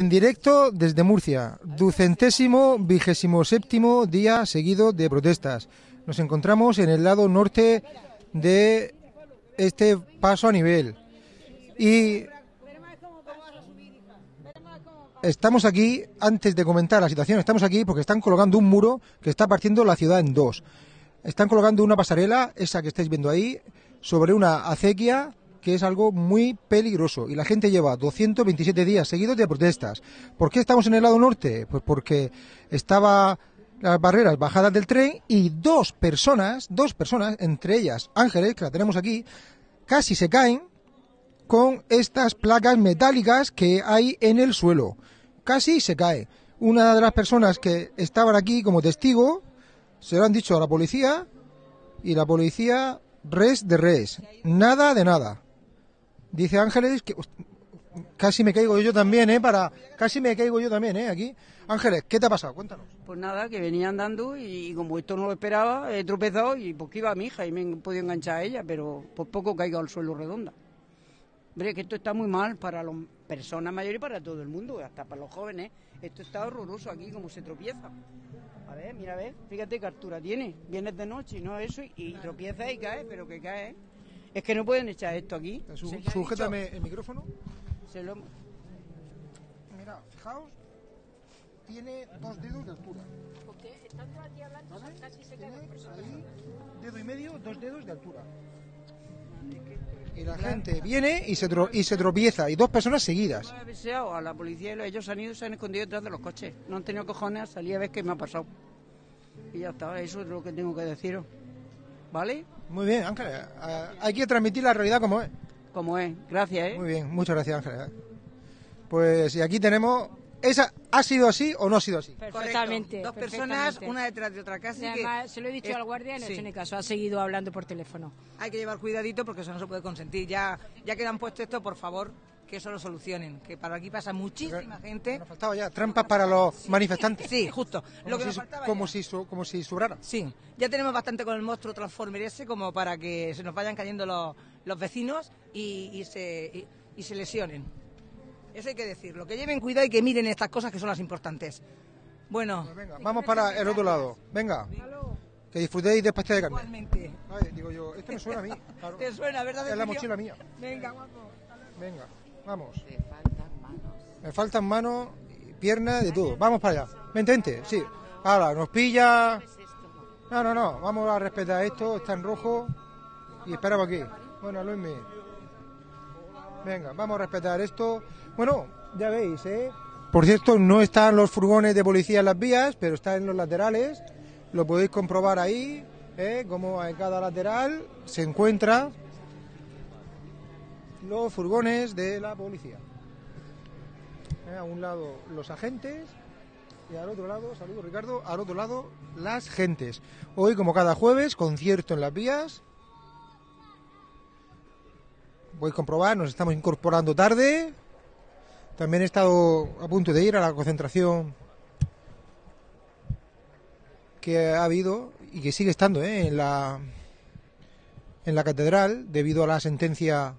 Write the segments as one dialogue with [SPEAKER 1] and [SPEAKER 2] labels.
[SPEAKER 1] En directo desde Murcia, ducentésimo vigésimo séptimo día seguido de protestas. Nos encontramos en el lado norte de este paso a nivel. Y estamos aquí, antes de comentar la situación, estamos aquí porque están colocando un muro que está partiendo la ciudad en dos. Están colocando una pasarela, esa que estáis viendo ahí, sobre una acequia que es algo muy peligroso y la gente lleva 227 días seguidos de protestas. ¿Por qué estamos en el lado norte? Pues porque estaba las barreras bajadas del tren y dos personas, dos personas, entre ellas Ángeles, que la tenemos aquí, casi se caen con estas placas metálicas que hay en el suelo. Casi se cae. Una de las personas que estaban aquí como testigo se lo han dicho a la policía y la policía res de res, nada de nada. Dice Ángeles que casi me caigo yo también, ¿eh? Para casi me caigo yo también, ¿eh? Aquí. Ángeles, ¿qué te ha pasado? Cuéntanos.
[SPEAKER 2] Pues nada, que venía andando y como esto no lo esperaba, he tropezado y pues que iba mi hija y me he podido enganchar a ella, pero por poco caigo al suelo redonda. Hombre, que esto está muy mal para las personas mayores y para todo el mundo, hasta para los jóvenes. Esto está horroroso aquí, como se tropieza. A ver, mira, a ver, fíjate qué altura tiene. Vienes de noche y no eso, y tropieza y cae, pero que cae. Es que no pueden echar esto aquí. Se
[SPEAKER 1] sujétame el micrófono.
[SPEAKER 2] se lo-
[SPEAKER 1] Mira, fijaos, tiene dos dedos de altura. ¿Vale? Tiene ahí dedo y medio, dos dedos de altura. Y la gente viene y se, tro- y se tropieza, y dos personas seguidas.
[SPEAKER 2] Yo he avisado a la policía y ellos han ido y se han escondido detrás de los coches. No han tenido cojones a salir a ver qué me ha pasado. Y ya está, eso es lo que tengo que deciros. ¿Vale?
[SPEAKER 1] Muy bien, Ángeles. hay que transmitir la realidad como es.
[SPEAKER 2] Como es. Gracias, ¿eh?
[SPEAKER 1] Muy bien, muchas gracias, Ángeles. Pues y aquí tenemos. ¿Esa ha sido así o no ha sido así?
[SPEAKER 3] Perfectamente.
[SPEAKER 2] Dos personas,
[SPEAKER 3] perfectamente.
[SPEAKER 2] una detrás de otra casi
[SPEAKER 3] Y además, se lo he dicho
[SPEAKER 2] es-
[SPEAKER 3] al guardia y no
[SPEAKER 2] sí.
[SPEAKER 3] tiene caso. Ha seguido hablando por teléfono.
[SPEAKER 4] Hay que llevar cuidadito porque eso no se puede consentir. Ya, ya que han puesto esto, por favor, que eso lo solucionen. Que para aquí pasa muchísima gente.
[SPEAKER 1] Nos faltaba ya trampas para los manifestantes.
[SPEAKER 4] Sí, justo.
[SPEAKER 1] Como
[SPEAKER 4] Lo que
[SPEAKER 1] si,
[SPEAKER 4] nos faltaba
[SPEAKER 1] como
[SPEAKER 4] ya.
[SPEAKER 1] si, como si sobrara.
[SPEAKER 4] Sí, ya tenemos bastante con el monstruo Transformer ese como para que se nos vayan cayendo los, los vecinos y, y se, y, y se lesionen. Eso hay que decirlo. Que lleven cuidado y que miren estas cosas que son las importantes. Bueno,
[SPEAKER 1] Pues venga, vamos para el otro lado. Venga. Que disfrutéis de pastel de carne.
[SPEAKER 4] igualmente.
[SPEAKER 1] Ay, digo yo, esto me suena a mí. claro.
[SPEAKER 4] ¿Te suena, verdad?
[SPEAKER 1] Es la mochila mía.
[SPEAKER 4] Venga, guapo.
[SPEAKER 1] Venga, vamos. Me faltan manos, piernas, de todo. Vamos para allá. Vente, vente, sí. Ahora, nos pilla. No, no, no. Vamos a respetar esto. Está en rojo. Y esperamos aquí. Bueno, Luismi. Venga, vamos a respetar esto. Bueno, ya veis, ¿eh? Por cierto, no están los furgones de policía en las vías, pero están en los laterales. Lo podéis comprobar ahí, ¿eh? Como en cada lateral se encuentra los furgones de la policía. Eh, A un lado los agentes y al otro lado, saludos Ricardo, al otro lado las gentes. Hoy, como cada jueves, concierto en las vías. Voy a comprobar, nos estamos incorporando tarde. También he estado a punto de ir a la concentración que ha habido y que sigue estando ¿eh? en la en la catedral debido a la sentencia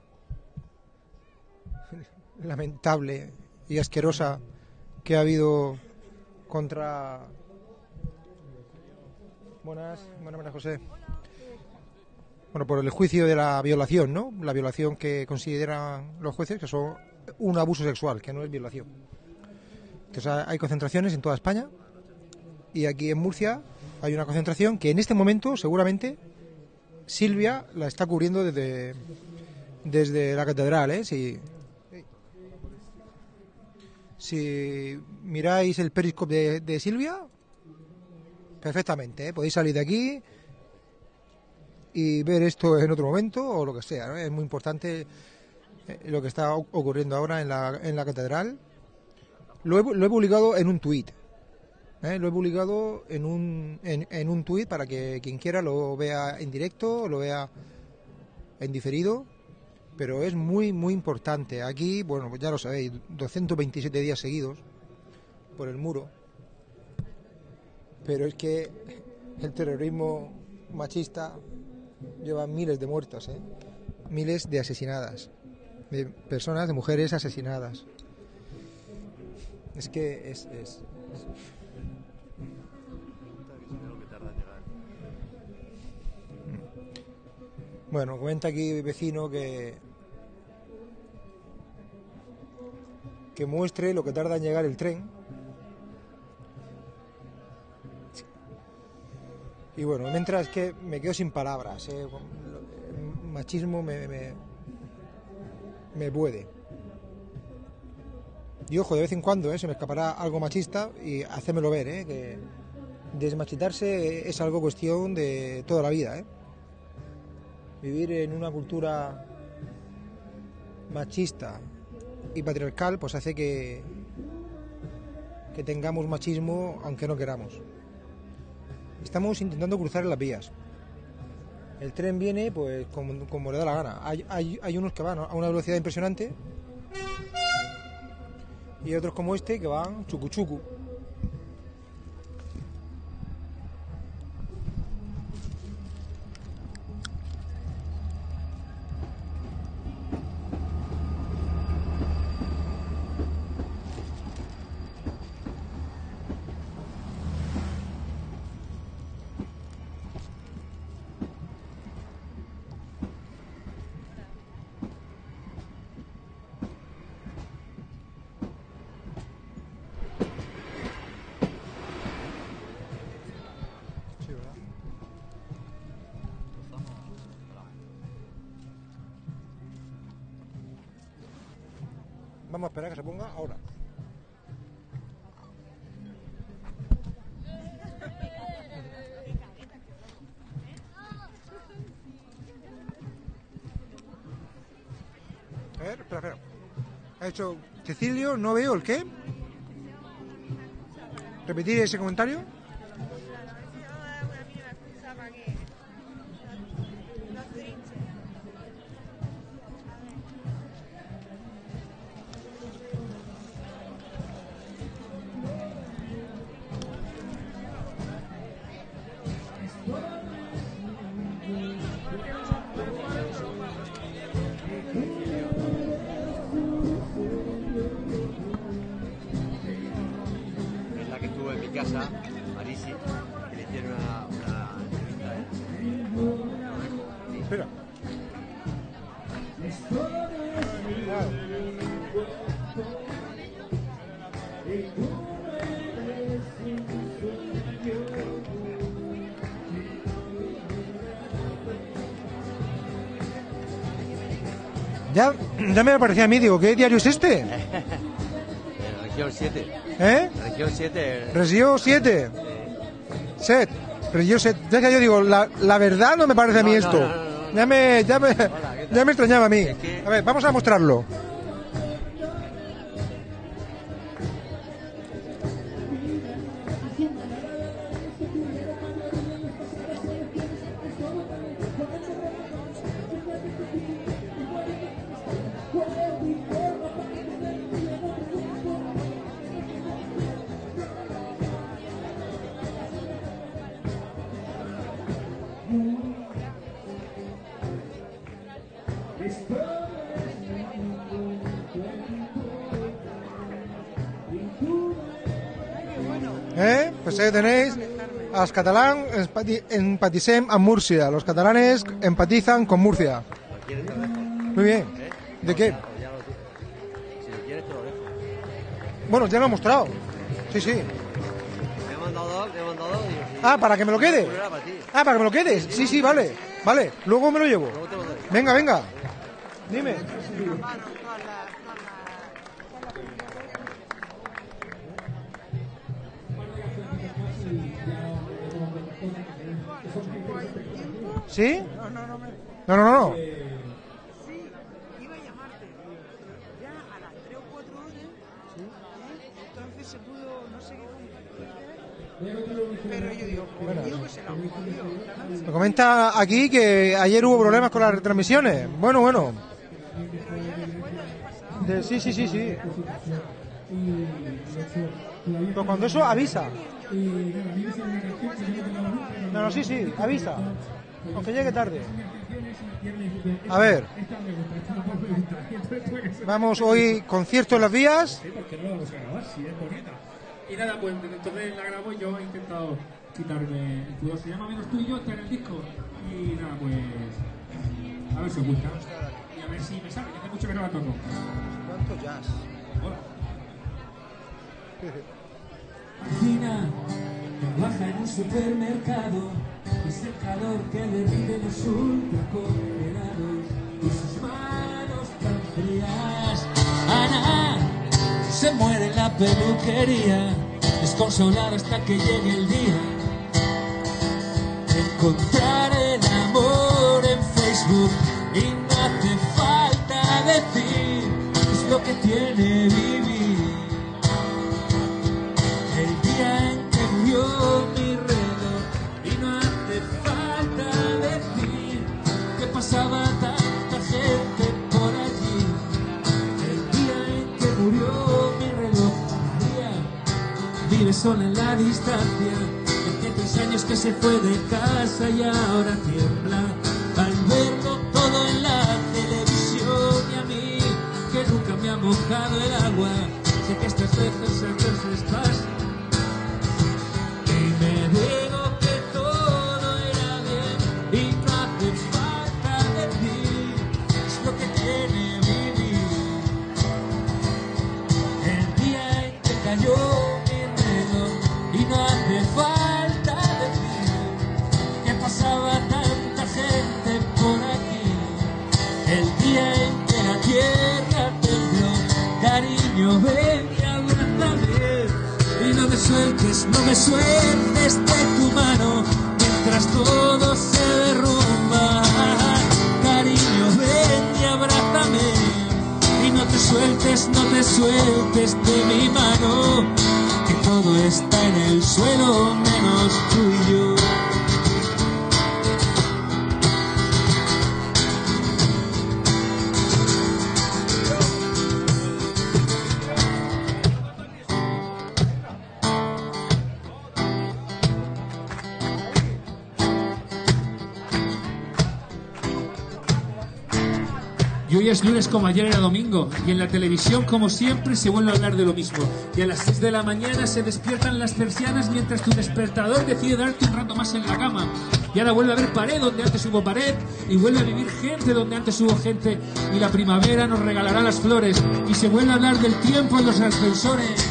[SPEAKER 1] lamentable y asquerosa que ha habido contra buenas buenas María José. Bueno por el juicio de la violación no la violación que consideran los jueces que son un abuso sexual que no es violación. Entonces hay concentraciones en toda España y aquí en Murcia hay una concentración que en este momento seguramente Silvia la está cubriendo desde desde la catedral ¿eh? Si miráis el periscope de, Silvia, perfectamente, ¿eh? podéis salir de aquí y ver esto en otro momento o lo que sea. Es muy importante eh, lo que está ocurriendo ahora en la, en la catedral. Lo he, lo he publicado en un tuit. ¿eh? Lo he publicado en un, en, en un tuit para que quien quiera lo vea en directo, lo vea en diferido pero es muy, muy importante. Aquí, bueno, ya lo sabéis, 227 días seguidos por el muro, pero es que el terrorismo machista lleva miles de muertos, ¿eh? miles de asesinadas, de personas, de mujeres asesinadas. Es que es... es- Bueno, comenta aquí vecino que que muestre lo que tarda en llegar el tren. Y bueno, mientras que me quedo sin palabras, ¿eh? el machismo me, me, puede. Y ojo, de vez en cuando ¿eh? se me escapará algo machista y hacérmelo ver, ¿eh? que desmachitarse es algo cuestión de toda la vida. ¿eh? Vivir en una cultura machista y patriarcal pues hace que, que tengamos machismo aunque no queramos. Estamos intentando cruzar las vías. El tren viene pues como, le da la gana. Hay, hay, hay unos que van a una velocidad impresionante y otros como este que van chucu chucu. Hecho Cecilio, no veo el qué. Repetir ese comentario. Ya, me parecía a mí, digo, ¿qué diario es este?
[SPEAKER 5] Región 7.
[SPEAKER 1] ¿Eh?
[SPEAKER 5] Región 7.
[SPEAKER 1] Regió 7. Set. Regió 7. Ya que yo digo, la, la verdad no me parece a mí
[SPEAKER 5] No, no,
[SPEAKER 1] esto.
[SPEAKER 5] no, no, no.
[SPEAKER 1] Ya me, ya me,
[SPEAKER 5] ¿qué tal?
[SPEAKER 1] ya me extrañaba a mí.
[SPEAKER 5] Es que-
[SPEAKER 1] A ver, vamos a mostrarlo. Tenéis. Los catalán empati- empaticem amb Murcia. Los catalanes empatizan con Murcia. Muy bien. ¿De qué? Bueno, ya lo he mostrado. Sí, sí. Ah, para que me lo quede. Ah, para que me lo quedes. Sí, sí, vale. Vale, luego me lo llevo. Venga, venga. Dime. ¿Sí? No, no, no. No, no, no.
[SPEAKER 6] iba a llamarte ya a las 3 o 4 horas ¿eh? entonces se pudo no sé qué pero yo digo pues digo que se la jodió
[SPEAKER 1] Me comenta aquí que ayer hubo problemas con las retransmisiones. Bueno, bueno. De- sí, sí, sí, sí. Pero cuando eso avisa. No, no, sí, sí, avisa. Aunque llegue tarde. A ver. Vamos hoy concierto en las vías.
[SPEAKER 7] Sí, porque no la vamos a grabar, si es bonita. Y nada, pues entonces la grabo yo he intentado quitarme el pudor. Se llama Menos tú y yo, está en el disco. Y nada, pues. A ver si os gusta. Y a ver si me sale, que hace mucho que no la toco.
[SPEAKER 1] ¿Cuánto jazz?
[SPEAKER 7] Hola.
[SPEAKER 8] Trabaja en un supermercado, es el calor que derrite los ultracongelados y sus manos tan frías. Ana se muere la peluquería, desconsolada hasta que llegue el día. Encontrar el amor en Facebook y no hace falta decir es lo que tiene vivir. Sola en la distancia. Hace tres años que se fue de casa y ahora tiembla al verlo todo en la televisión y a mí que nunca me ha mojado el agua. Sé que estas veces
[SPEAKER 7] como ayer era domingo. Y en la televisión, como siempre, se vuelve a hablar de lo mismo. Y a las 6 de la mañana se despiertan las persianas mientras tu despertador decide darte un rato más en la cama. Y ahora vuelve a haber pared donde antes hubo pared. Y vuelve a vivir gente donde antes hubo gente. Y la primavera nos regalará las flores. Y se vuelve a hablar del tiempo en los ascensores.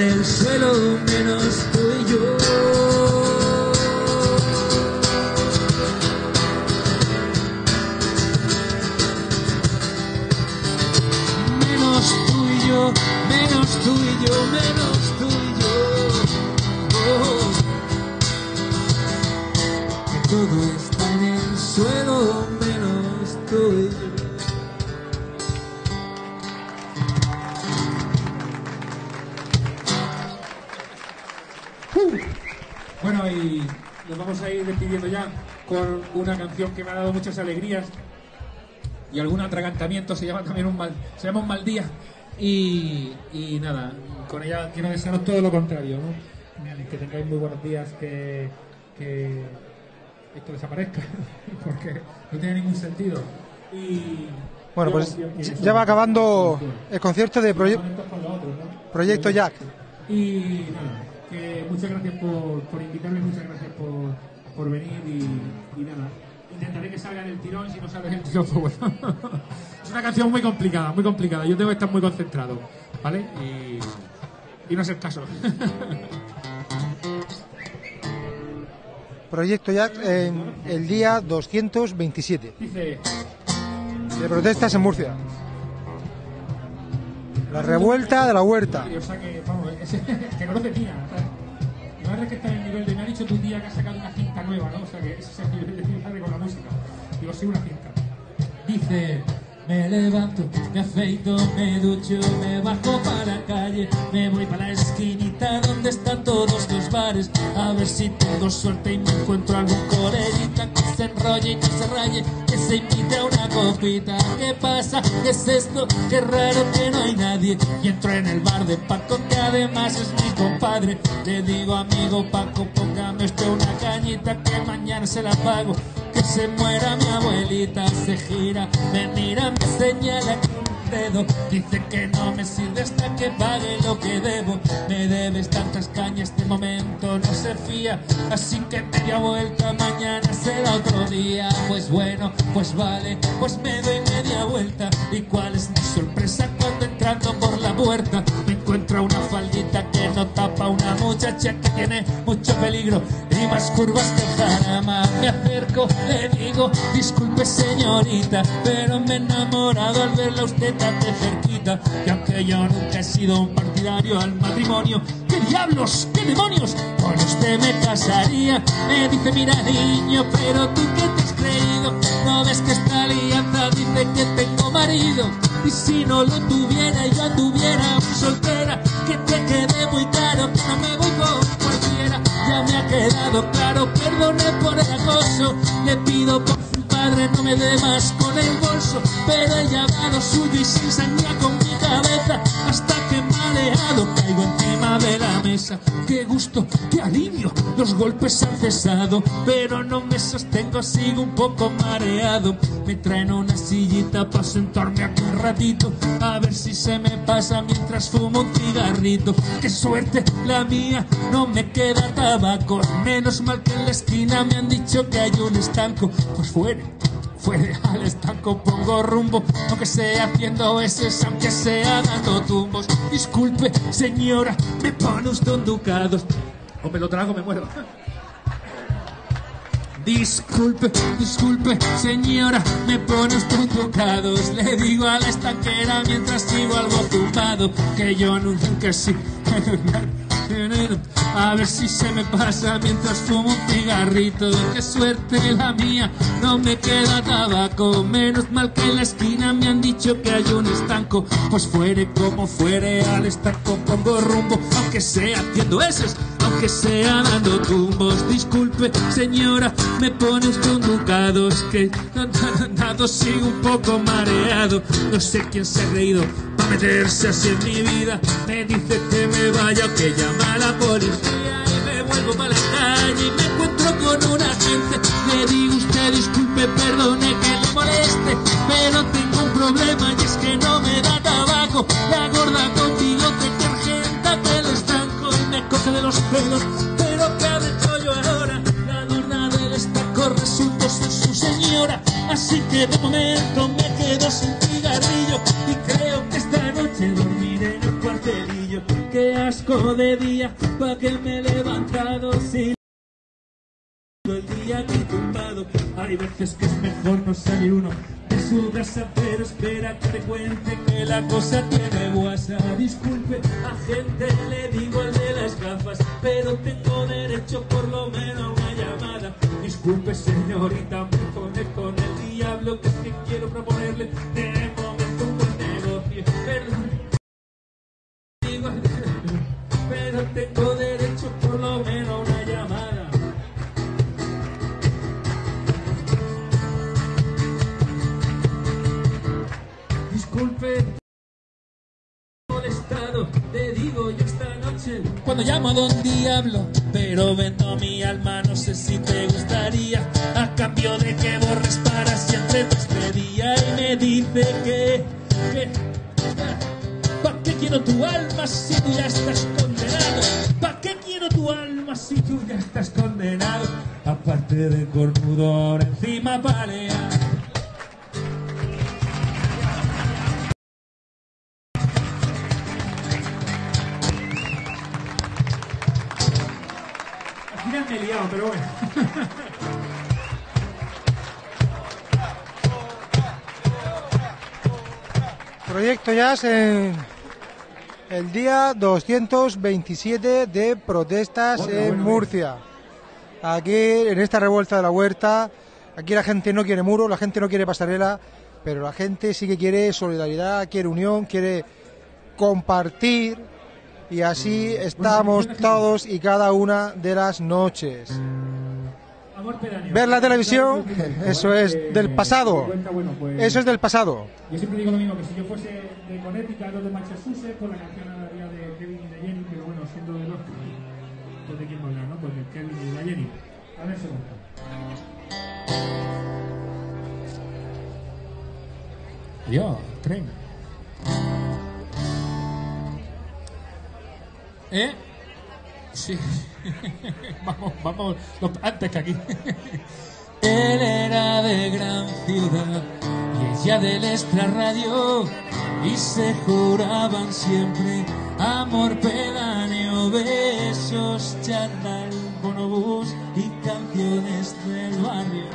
[SPEAKER 8] El suelo menos
[SPEAKER 7] con una canción que me ha dado muchas alegrías y algún atragantamiento, se llama también un mal, se llama un mal día. Y, y nada, con ella quiero desearos todo lo contrario, ¿no? Que tengáis muy buenos días, que, que esto desaparezca, porque no tiene ningún sentido. Y
[SPEAKER 1] Bueno, pues ya va acabando el concierto de Proye-. Proyecto Jack.
[SPEAKER 7] Y nada, que muchas gracias por, por invitarme, muchas gracias por, por venir y, y nada. Intentaré que salga en el tirón, si no sale en el tirón, pues bueno. es una canción muy complicada, muy complicada. Yo tengo que estar muy concentrado, ¿vale? Y, y no hacer caso.
[SPEAKER 1] Proyecto Jack en el día 227
[SPEAKER 7] Dice,
[SPEAKER 1] de protestas en Murcia. La revuelta de la huerta.
[SPEAKER 7] o sea que, vamos, es- que no lo tenía. Que está en el nivel de, me ha dicho tú un día que sacado una cinta nueva, ¿no? O sea que ese es el nivel de con la música. Digo, sí, una cinta. Dice,
[SPEAKER 8] Me levanto, me afeito, me ducho, me bajo para la calle, me voy para la esquinita donde están todos los bares, a ver si tengo suerte y me encuentro algún coleguita que se enrolle y que se raye, que se invite a una copita. ¿Qué pasa? ¿Qué es esto? Qué raro que no hay nadie. Y entro en el bar de Paco, que además es mi compadre. Le digo, amigo Paco, póngame usted una cañita que mañana se la pago. Que se muera mi abuelita, se gira, me mira, me señala con un dedo. Dice que no me sirve hasta que pague lo que debo. Me debes tantas cañas, de momento no se fía. Así que media vuelta, mañana será otro día. Pues bueno, pues vale, pues me doy media vuelta. ¿Y cuál es mi sorpresa cuando entrando por la puerta encuentro una faldita que no tapa una muchacha que tiene mucho peligro y más curvas que jarama? Me acerco, le digo, disculpe señorita, pero me he enamorado al verla usted tan de cerquita. Y aunque yo nunca he sido un partidario al matrimonio, ¿qué diablos, qué demonios? Con usted me casaría. Me dice, mira niño, pero tú qué te has creído. No ves que esta alianza dice que tengo marido. Y si no lo tuviera, yo muy soltera. Que te quede muy claro que no me voy con cualquiera. Ya me ha quedado claro, perdone por el acoso. Le pido por su padre no me dé más con el bolso. Pero he llamado suyo y sin sangría con Hasta que mareado caigo encima de la mesa. Qué gusto, qué alivio. Los golpes han cesado, pero no me sostengo, sigo un poco mareado. Me traen una sillita para sentarme aquí un ratito. A ver si se me pasa mientras fumo un cigarrito. Qué suerte la mía, no me queda tabaco. Menos mal que en la esquina me han dicho que hay un estanco. Pues fuera. Fuera al estanco pongo rumbo, aunque sea haciendo veces, aunque sea dando tumbos. Disculpe, señora, me pone usted un ducado. O me lo trago, me muero. Disculpe, disculpe, señora, me pone usted un ducados. Le digo a la estanquera mientras sigo algo tumbado que yo nunca sí. A ver si se me pasa mientras fumo un cigarrito. Qué suerte la mía, no me queda tabaco. Menos mal que en la esquina me han dicho que hay un estanco. Pues fuere como fuere, al estanco pongo rumbo. Aunque sea haciendo eses, aunque sea dando tumbos. Disculpe, señora, me pone usted un ducado. Es que dado sigo un poco mareado. No sé quién se ha reído meterse así en mi vida. Me dice que me vaya que llama a la policía. Y me vuelvo para la calle y me encuentro con un agente. Le digo usted, disculpe, perdone que le moleste. Pero tengo un problema y es que no me da tabaco. La gorda contigo te argenta que el estanco y me coge de los pelos. Pero ¿qué habré hecho yo estanco resultó ser su señora. Así que de momento me quedo sin cigarrillo. Y creo que esta noche dormiré en el cuartelillo. Qué asco de día, pa' que me he levantado sin el día aquí tumbado. Hay veces que es mejor no salir uno de su casa, pero espera que te cuente que la cosa tiene guasa. Disculpe, agente, le digo al de las gafas, pero tengo derecho por lo menos a una llamada. Disculpe, señorita, me pone con el diablo que es que quiero proponerle de momento un buen negocio. Perdón, digo, pero tengo Cuando llamo a Don Diablo, pero vendo mi alma, no sé si te gustaría. A cambio de que borres para siempre tu día y me dice que. que ¿Para qué quiero tu alma si tú ya estás condenado? ¿Para qué quiero tu alma si tú ya estás condenado? Aparte de cornudo, encima palea. Me he liado, pero bueno.
[SPEAKER 1] Proyecto Jazz en el día 227 de protestas
[SPEAKER 7] Bueno,
[SPEAKER 1] en
[SPEAKER 7] bueno,
[SPEAKER 1] Murcia. Aquí, en esta revuelta de la huerta, aquí la gente no quiere muro, la gente no quiere pasarela, pero la gente sí que quiere solidaridad, quiere unión, quiere compartir y así estamos todos y cada una de las noches. Ver la televisión, eso es del pasado. Eso es del pasado.
[SPEAKER 7] Yo siempre digo lo mismo, que si yo fuese de Connecticut o de Massachusetts, pues la canción hablaría de Kevin y de Jenny, pero bueno, siendo de norte, pues de quién hablar, ¿no? Pues de Kevin y de la Jenny. A ver, segundo. Yo, tren. ¿Eh? Sí. vamos, vamos, antes que aquí.
[SPEAKER 8] Él era de gran ciudad y ella del y se juraban siempre amor pedáneo, besos, charla, bonobús y canciones del barrio.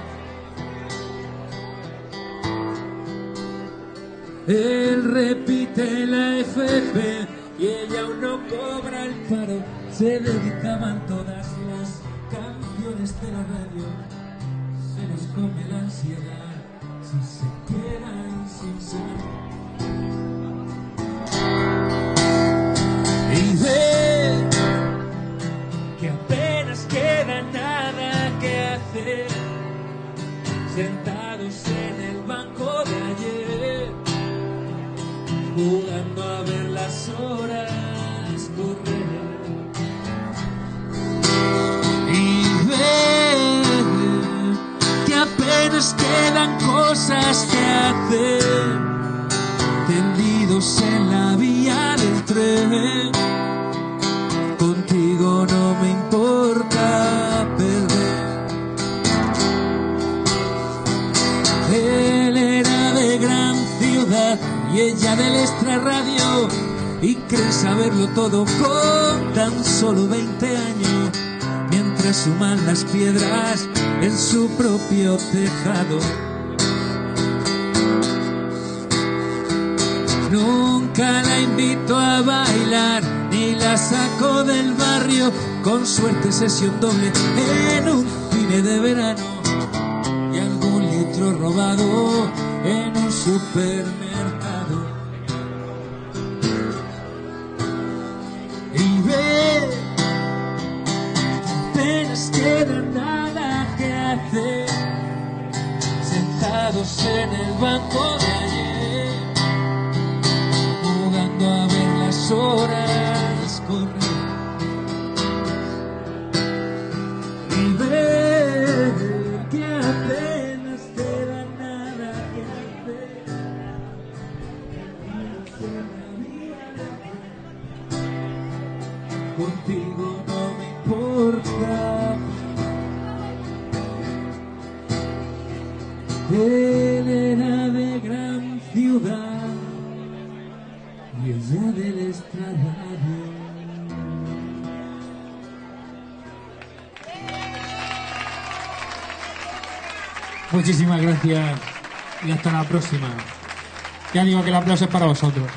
[SPEAKER 8] Él repite la FP y ella aún no cobra el paro. Se dedicaban todas las canciones de la radio. Se nos come la ansiedad si se quedan sin ser. Y ve que apenas queda nada que hacer. Sentados en el banco de ayer horas correr. Y ver que apenas quedan cosas que hacer, tendidos en la vía del tren. Contigo no me importa perder. Él era de gran ciudad y ella del extrarradio y cree saberlo todo con tan solo 20 años mientras suman las piedras en su propio tejado. Nunca la invito a bailar ni la saco del barrio con suerte sesión doble en un cine de verano y algún litro robado en un supermercado. Y ve, apenas queda nada que hacer, sentados en el banco de ayer, jugando a ver las horas
[SPEAKER 7] Muchísimas gracias y hasta la próxima. Ya digo que el aplauso es para vosotros.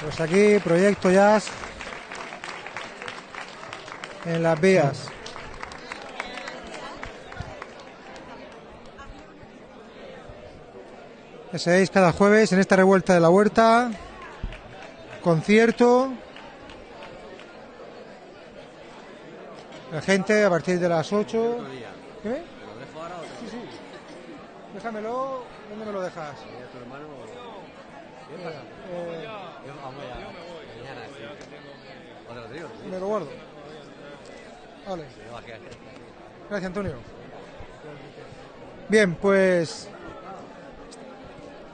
[SPEAKER 1] Pues aquí, Proyecto Jazz en las vías. Sabéis, cada jueves en esta revuelta de la huerta, concierto. La gente a partir de las 8. ¿Qué? Sí, sí. Déjamelo. ¿Dónde me lo dejas? Eh, me lo guardo. Vale. Gracias, Antonio. Bien, pues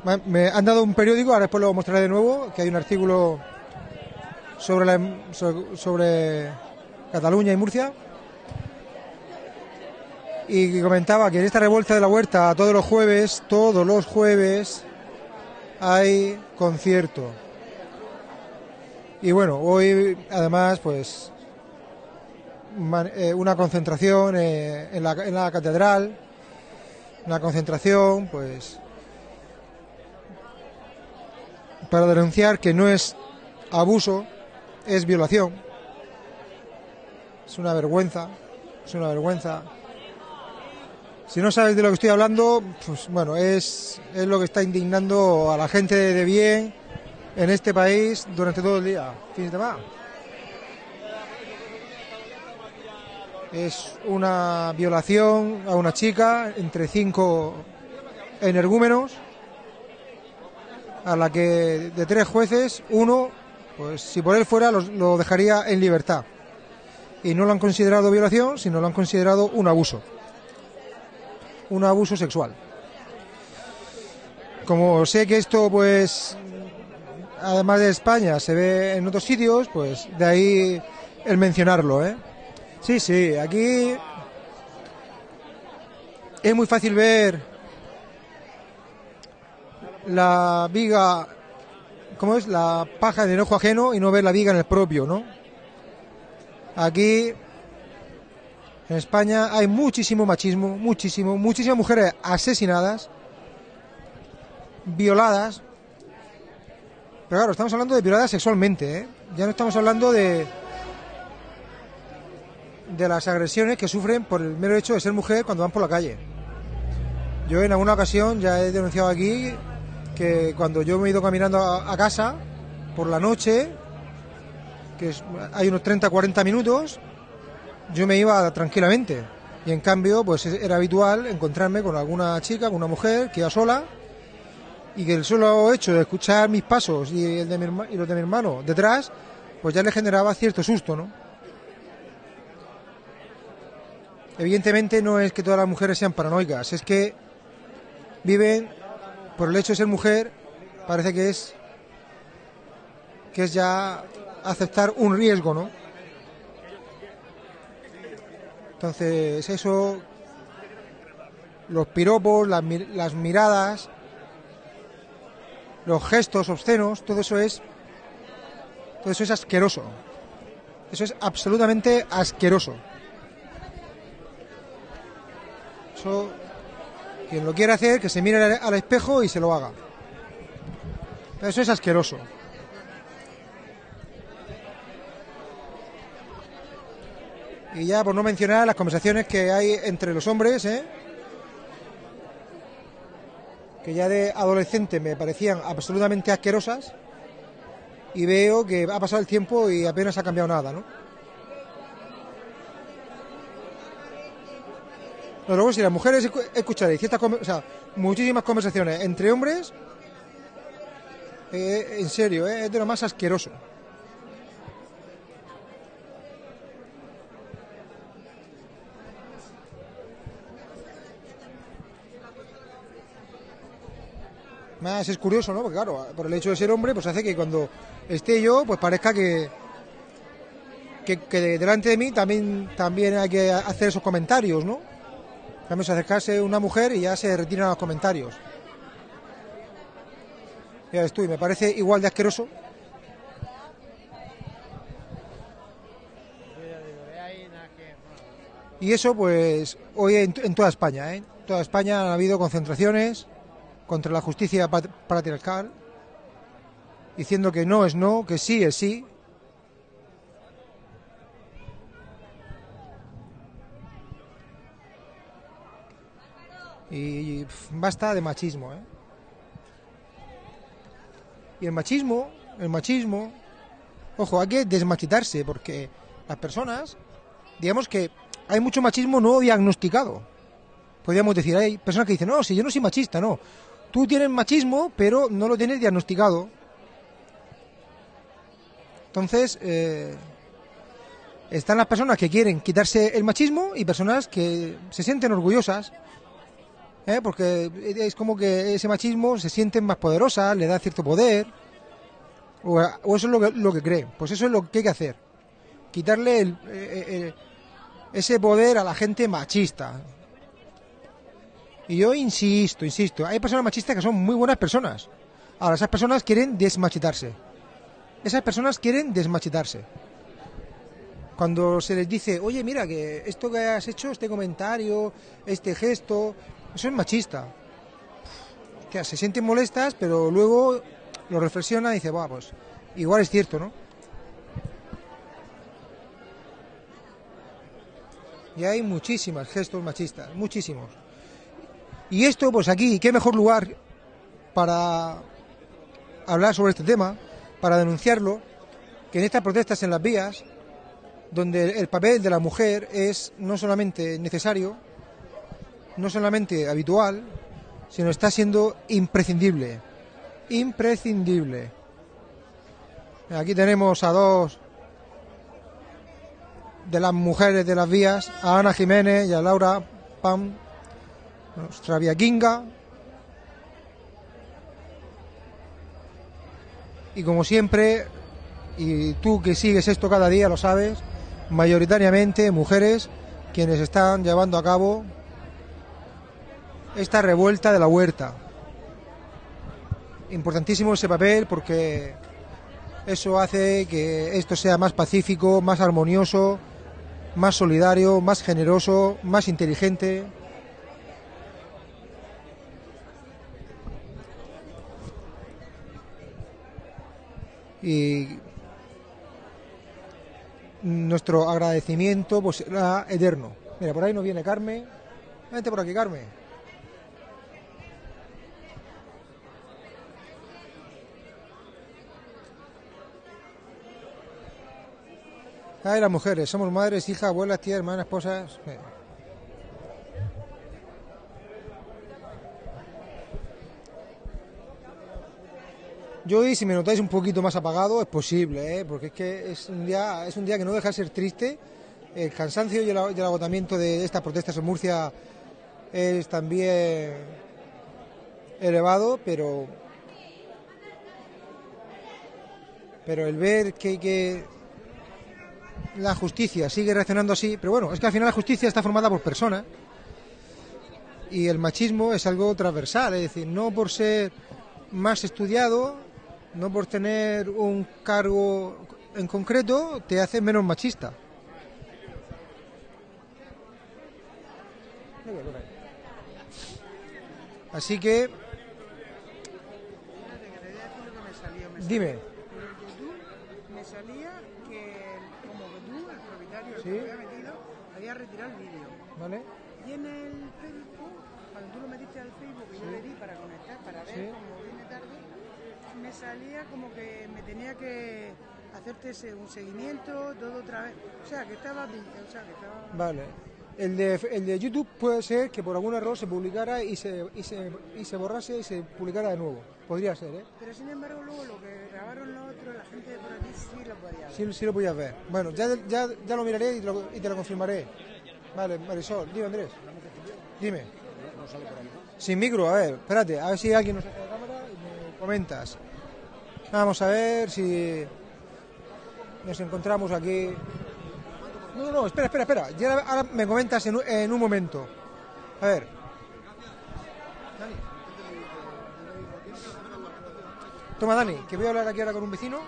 [SPEAKER 1] me- me han dado un periódico, ahora después lo mostraré de nuevo, que hay un artículo sobre, la, sobre, sobre Cataluña y Murcia. Y comentaba que en esta revuelta de la huerta, todos los jueves, todos los jueves, hay concierto. Y bueno, hoy además, pues, eh, una concentración eh, en, la, en la catedral, una concentración, pues, para denunciar que no es abuso, es violación. Es una vergüenza, es una vergüenza. Si no sabes de lo que estoy hablando, pues bueno, es, es lo que está indignando a la gente de bien en este país durante todo el día. Fin de semana. Es una violación a una chica entre cinco energúmenos, a la que de tres jueces, uno, pues si por él fuera, lo dejaría en libertad. Y no lo han considerado violación, sino lo han considerado un abuso. Un abuso sexual. Como sé que esto, pues, además de España, se ve en otros sitios, pues de ahí el mencionarlo, ¿eh? Sí, sí, aquí es muy fácil ver la viga, ¿cómo es? La paja en el ojo ajeno y no ver la viga en el propio, ¿no? Aquí, en España, hay muchísimo machismo, muchísimo, muchísimas mujeres asesinadas, violadas. Pero claro, estamos hablando de violadas sexualmente, ¿eh? Ya no estamos hablando de de las agresiones que sufren por el mero hecho de ser mujer cuando van por la calle. Yo en alguna ocasión ya he denunciado aquí que cuando yo me he ido caminando a, casa por la noche, que hay unos 30-40 minutos, yo me iba tranquilamente. Y en cambio, pues era habitual encontrarme con alguna chica, con una mujer que iba sola y que el solo hecho de escuchar mis pasos y, el de mi y los de mi hermano detrás, pues ya le generaba cierto susto, ¿no? Evidentemente no es que todas las mujeres sean paranoicas, es que viven por el hecho de ser mujer, parece que es que es ya aceptar un riesgo, ¿no? Entonces, eso los piropos, las, mi- las miradas, los gestos obscenos, todo eso es todo eso es asqueroso. Eso es absolutamente asqueroso. Eso, quien lo quiera hacer, que se mire al espejo y se lo haga. Eso es asqueroso. Y ya por no mencionar las conversaciones que hay entre los hombres, ¿eh? que ya de adolescente me parecían absolutamente asquerosas, y veo que ha pasado el tiempo y apenas ha cambiado nada, ¿no? Luego si las mujeres escu- escucharéis ciertas o sea, muchísimas conversaciones entre hombres, eh, en serio, eh, es de lo más asqueroso. Más es curioso, ¿no? Porque claro, por el hecho de ser hombre, pues hace que cuando esté yo, pues parezca que, que, delante de mí también, también hay que hacer esos comentarios, ¿no? Cambio, se acercarse una mujer y ya se retiran los comentarios. Ya ves tú, y me parece igual de asqueroso. Y eso, pues, hoy en, en toda España, ¿eh? Toda España han habido concentraciones contra la justicia pat- patriarcal, diciendo que no es no, que sí es sí. Y basta de machismo, ¿eh? Y el machismo, el machismo, ojo, hay que desmachitarse porque las personas, digamos que hay mucho machismo no diagnosticado. Podríamos decir, hay personas que dicen, no, si yo no soy machista, no. Tú tienes machismo, pero no lo tienes diagnosticado. Entonces, eh, están las personas que quieren quitarse el machismo y personas que se sienten orgullosas. ¿eh? Porque es como que ese machismo se sienten más poderosas, le da cierto poder. O, eso es lo que, lo que creen. Pues eso es lo que hay que hacer. Quitarle el- eh, eh, ese poder a la gente machista. Y yo insisto, insisto, hay personas machistas que son muy buenas personas. Ahora, esas personas quieren desmachitarse. Esas personas quieren desmachitarse. Cuando se les dice, oye, mira, que esto que has hecho, este comentario, este gesto, eso es machista. Se sienten molestas, pero luego lo reflexiona y dice, va, pues igual es cierto, ¿no? Y hay muchísimos gestos machistas, muchísimos. Y esto, pues aquí, qué mejor lugar para hablar sobre este tema, para denunciarlo, que en estas protestas en las vías, donde el papel de la mujer es no solamente necesario, no solamente habitual, sino está siendo imprescindible. Imprescindible. Aquí tenemos a dos de las mujeres de las vías, a Ana Jiménez y a Laura Pam, nuestra viaquinga. Y como siempre, y tú que sigues esto cada día lo sabes, mayoritariamente mujeres quienes están llevando a cabo esta revuelta de la huerta. Importantísimo ese papel porque eso hace que esto sea más pacífico, más armonioso, más solidario, más generoso, más inteligente. Y nuestro agradecimiento pues será eterno. Mira, por ahí nos viene Carmen. Vente por aquí, Carmen. Ay, las mujeres, somos madres, hijas, abuelas, tías, hermanas, esposas. Yo hoy, si me notáis un poquito más apagado, es posible, ¿eh? porque es que es un día, es un día que no deja de ser triste. El cansancio y el, agotamiento de estas protestas en Murcia es también elevado, pero pero el ver que la justicia sigue reaccionando así, pero bueno, es que al final la justicia está formada por personas y el machismo es algo transversal, es decir, no por ser más estudiado, no por tener un cargo en concreto, te hace menos machista. Así que, dime.
[SPEAKER 6] Me salía que como que tú, el propietario, el
[SPEAKER 1] Sí.
[SPEAKER 6] que había metido, había retirado el vídeo.
[SPEAKER 1] ¿Vale?
[SPEAKER 6] Y en el Facebook, cuando tú lo metiste al Facebook y yo le di para conectar, para ver
[SPEAKER 1] Sí.
[SPEAKER 6] cómo salía como que me tenía que hacerte un seguimiento, todo otra vez. O sea, que estaba... O sea, que estaba...
[SPEAKER 1] Vale. El de, el de YouTube puede ser que por algún error se publicara y se, y se, y se borrase y se publicara de nuevo. Podría ser, ¿eh?
[SPEAKER 6] Pero sin embargo, luego lo que grabaron los otros, la gente de por aquí sí lo podía ver.
[SPEAKER 1] Sí, sí lo podías ver. Bueno, ya, ya, ya lo miraré y te lo, y te lo confirmaré. Vale, Marisol, dime Andrés. Dime. Sin micro, a ver, espérate, a ver si alguien nos saca la cámara y me comentas. Vamos a ver si nos encontramos aquí. No, no, no, espera, espera, espera. Ya ahora me comentas en, un- en un momento. A ver. Toma, Dani, que voy a hablar aquí ahora con un vecino,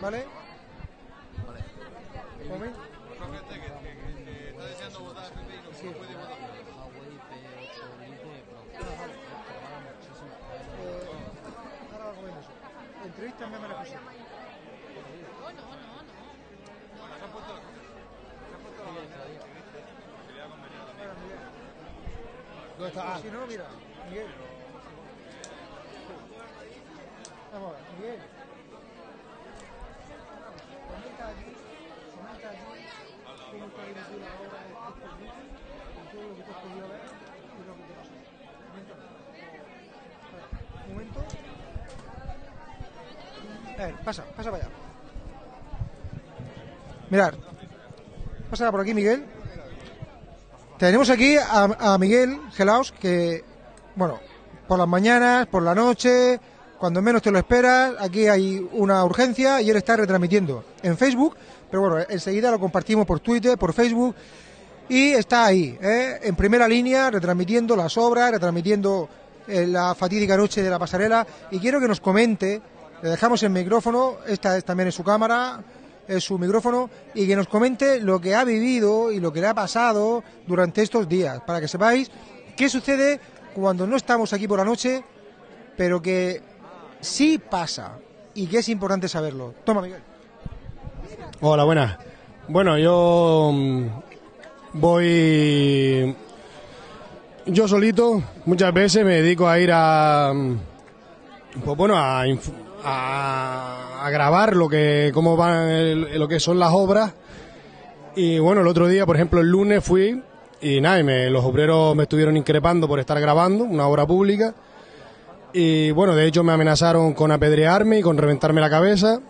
[SPEAKER 1] ¿vale? Un momento. Sí. Eh, ahora va a comer eso. Entrevístame a María José. ¿Dónde está? Si no, mira, Miguel. Vamos a ver, Miguel. Comenta aquí, comenta aquí cómo está dirigido ahora estos vídeos, con todo lo que tú has podido ver y lo que te pasa. Coméntame. Un momento. A ver, pasa, pasa para allá. Mirad, pasa por aquí, Miguel. Tenemos aquí a, Miguel Gelaos, que, bueno, por las mañanas, por la noche, cuando menos te lo esperas, aquí hay una urgencia y él está retransmitiendo en Facebook, pero bueno, enseguida lo compartimos por Twitter, por Facebook, y está ahí, ¿eh? en primera línea, retransmitiendo las obras, retransmitiendo eh, la fatídica noche de la pasarela, y quiero que nos comente, le dejamos el micrófono, esta es también es su cámara, es su micrófono, y que nos comente lo que ha vivido y lo que le ha pasado durante estos días, para que sepáis qué sucede cuando no estamos aquí por la noche, pero que sí pasa, y que es importante saberlo. Toma, Miguel.
[SPEAKER 9] Hola, buenas. Bueno, yo mm, voy yo solito muchas veces me dedico a ir a, mm, pues bueno, a, a, grabar lo que, cómo van, el- lo que son las obras. Y bueno, el otro día, por ejemplo, el lunes fui y nada, y me- los obreros me estuvieron increpando por estar grabando una obra pública. Y bueno, de hecho me amenazaron con apedrearme y con reventarme la cabeza.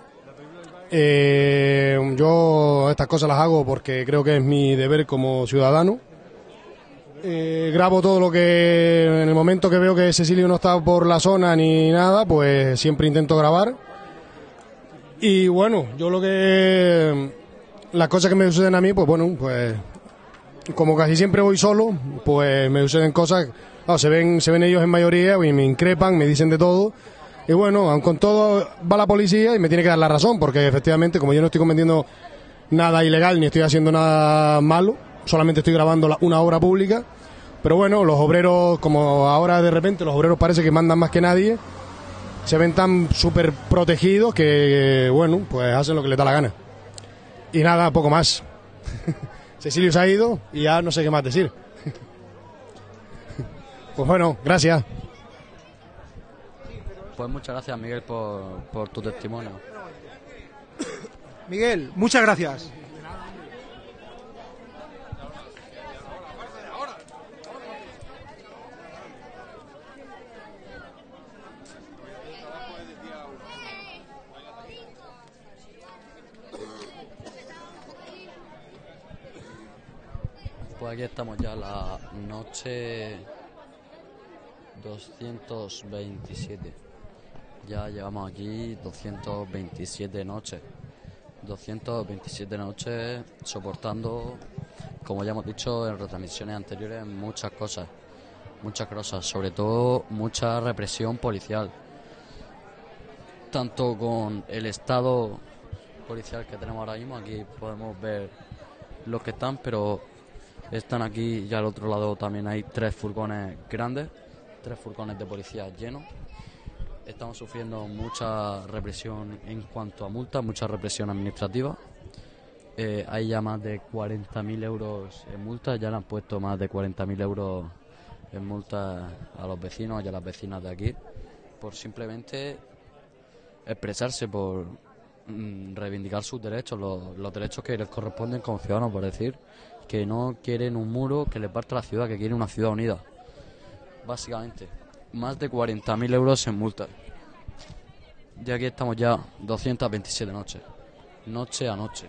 [SPEAKER 9] Eh, yo estas cosas las hago porque creo que es mi deber como ciudadano. Eh, grabo todo lo que en el momento que veo que Cecilio no está por la zona ni nada, pues siempre intento grabar. Y bueno, yo lo que las cosas que me suceden a mí, pues bueno, pues como casi siempre voy solo, pues me suceden cosas, no, se ven se ven ellos en mayoría y me increpan, me dicen de todo. Y bueno, aun con todo va la policía y me tiene que dar la razón, porque efectivamente, como yo no estoy cometiendo nada ilegal ni estoy haciendo nada malo, solamente estoy grabando la- una obra pública. Pero bueno, los obreros, como ahora de repente los obreros parece que mandan más que nadie, se ven tan súper protegidos que, bueno, pues hacen lo que les da la gana. Y nada, poco más. Cecilio se ha ido y ya no sé qué más decir. Pues bueno, gracias.
[SPEAKER 10] Pues muchas gracias, Miguel, por, por tu testimonio.
[SPEAKER 1] Miguel, muchas gracias.
[SPEAKER 10] Pues aquí estamos ya la noche 227. Ya llevamos aquí 227 noches. 227 noches soportando, como ya hemos dicho en retransmisiones anteriores, muchas cosas. Muchas cosas, sobre todo mucha represión policial. Tanto con el estado policial que tenemos ahora mismo, aquí podemos ver los que están, pero están aquí y al otro lado también hay tres furgones grandes, tres furgones de policía llenos. Estamos sufriendo mucha represión en cuanto a multas, mucha represión administrativa. Eh, hay ya más de 40.000 euros en multas, ya le han puesto más de 40.000 euros en multas a los vecinos y a las vecinas de aquí por simplemente expresarse, por mm, reivindicar sus derechos, los, los derechos que les corresponden como ciudadanos, por decir que no quieren un muro que le parta la ciudad, que quieren una ciudad unida. Básicamente, más de 40.000 euros en multas. Y aquí estamos ya 227 noches, noche a noche.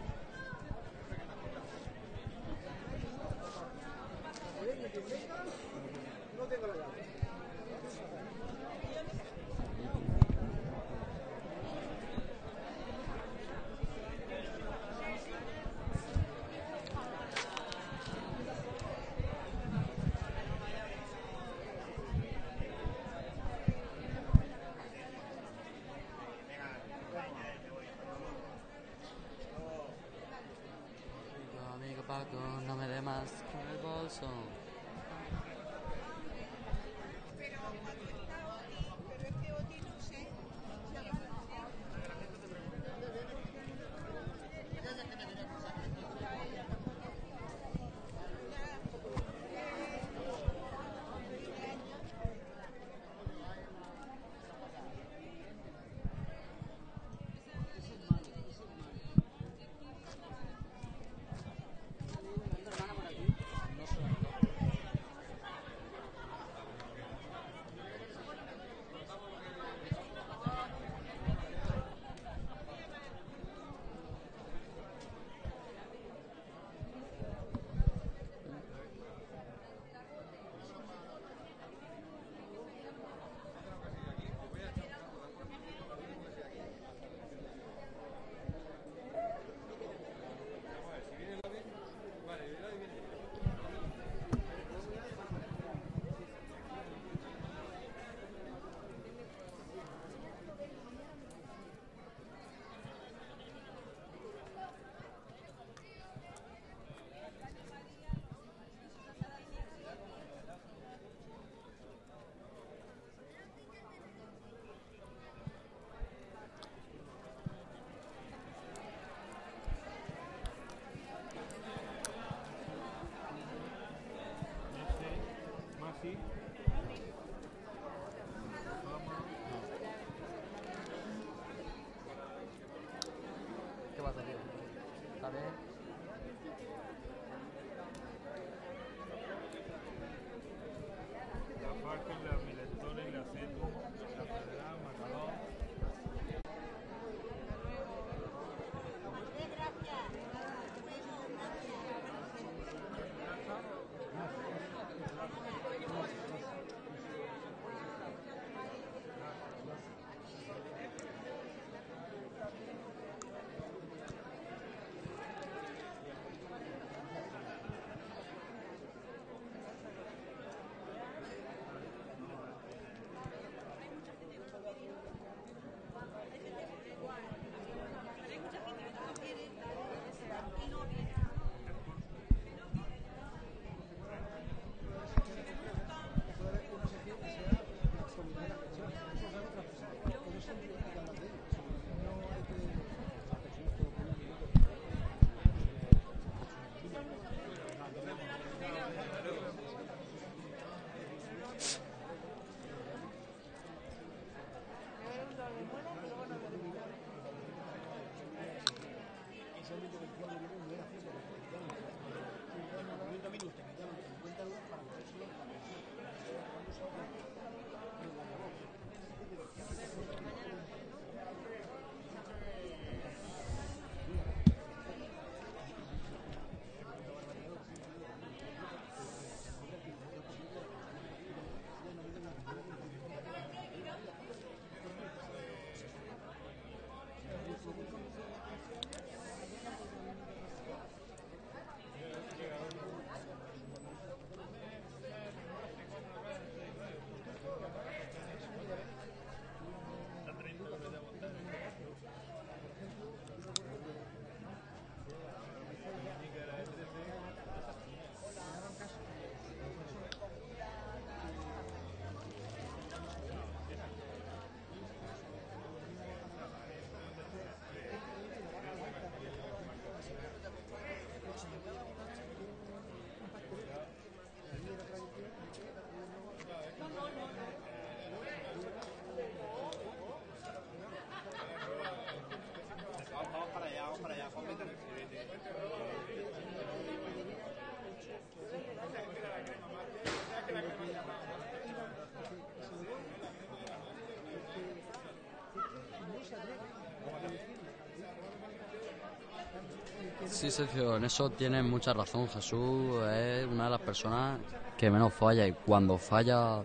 [SPEAKER 10] Sí, Sergio, en eso tienes mucha razón. Jesús es una de las personas que menos falla y cuando falla,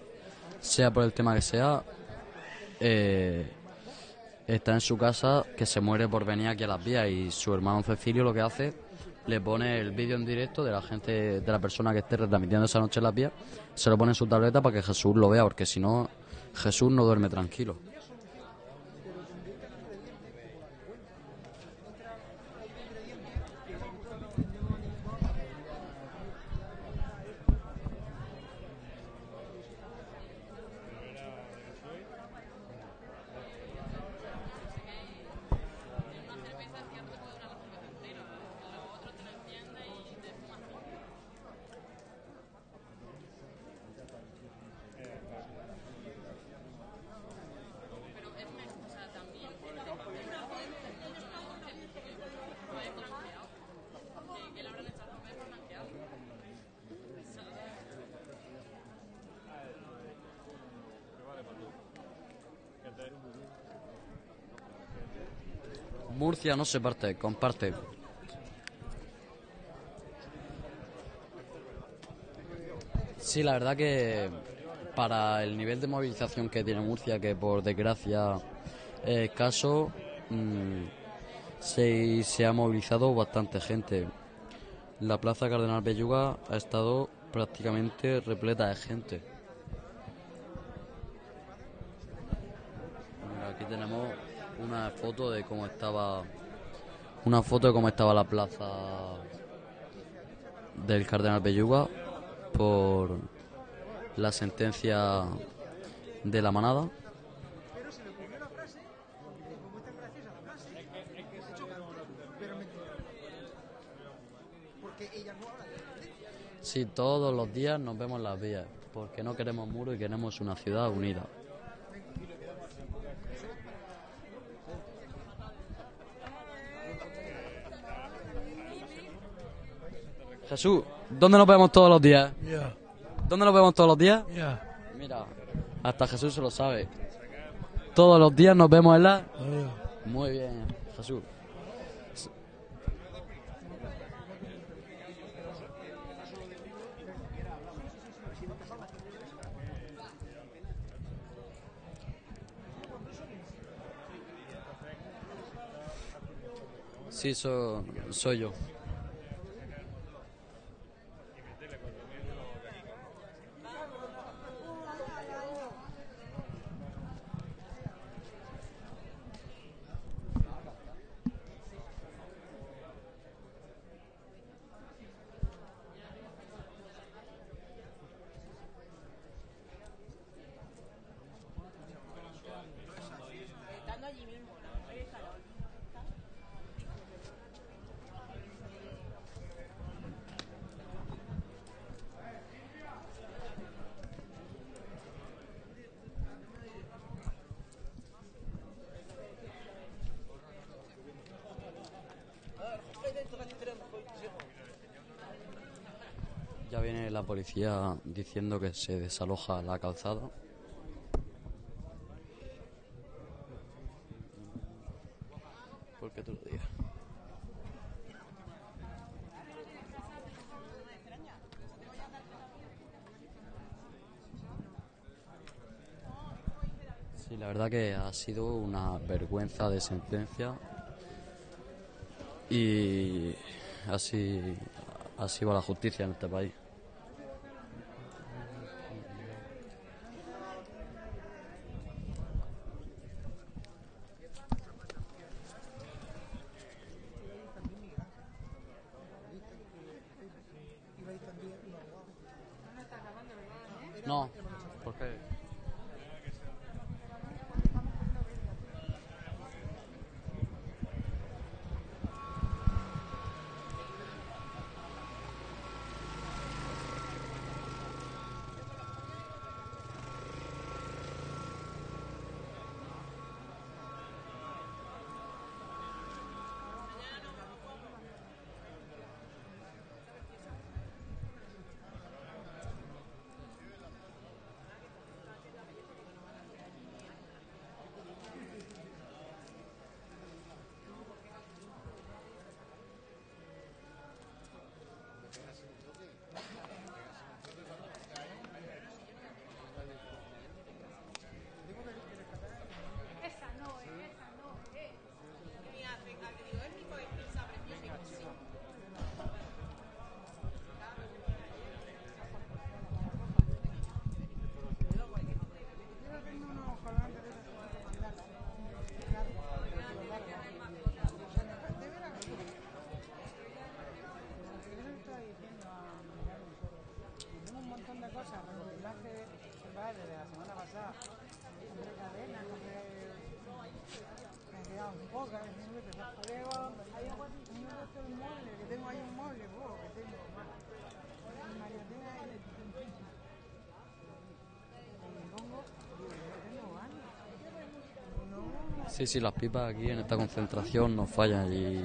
[SPEAKER 10] sea por el tema que sea, eh, está en su casa que se muere por venir aquí a las vías y su hermano Cecilio lo que hace le pone el vídeo en directo de la gente, de la persona que esté retransmitiendo esa noche en las vías, se lo pone en su tableta para que Jesús lo vea, porque si no, Jesús no duerme tranquilo. No se parte, comparte. Sí, la verdad que para el nivel de movilización que tiene Murcia, que por desgracia es escaso, mm, se, se ha movilizado bastante gente. La plaza Cardenal Belluga ha estado prácticamente repleta de gente. Mira, aquí tenemos una de cómo estaba una foto de cómo estaba la plaza del Cardenal Belluga por la sentencia de la manada. Sí, todos los días nos vemos en las vías, porque no queremos muros y queremos una ciudad unida. Jesús, ¿dónde nos vemos todos los días?
[SPEAKER 11] Ya.
[SPEAKER 10] ¿Dónde nos vemos todos los días?
[SPEAKER 11] Ya.
[SPEAKER 10] Mira, hasta Jesús se lo sabe. Todos los días nos vemos en la...
[SPEAKER 11] Ya.
[SPEAKER 10] Muy bien, Jesús. Sí, so- soy yo. Ya viene la policía diciendo que se desaloja la calzada. ¿Por qué tú lo digas? Sí, la verdad que ha sido una vergüenza de sentencia y así, así va la justicia en este país. Sí, sí, las pipas aquí en esta concentración no fallan y...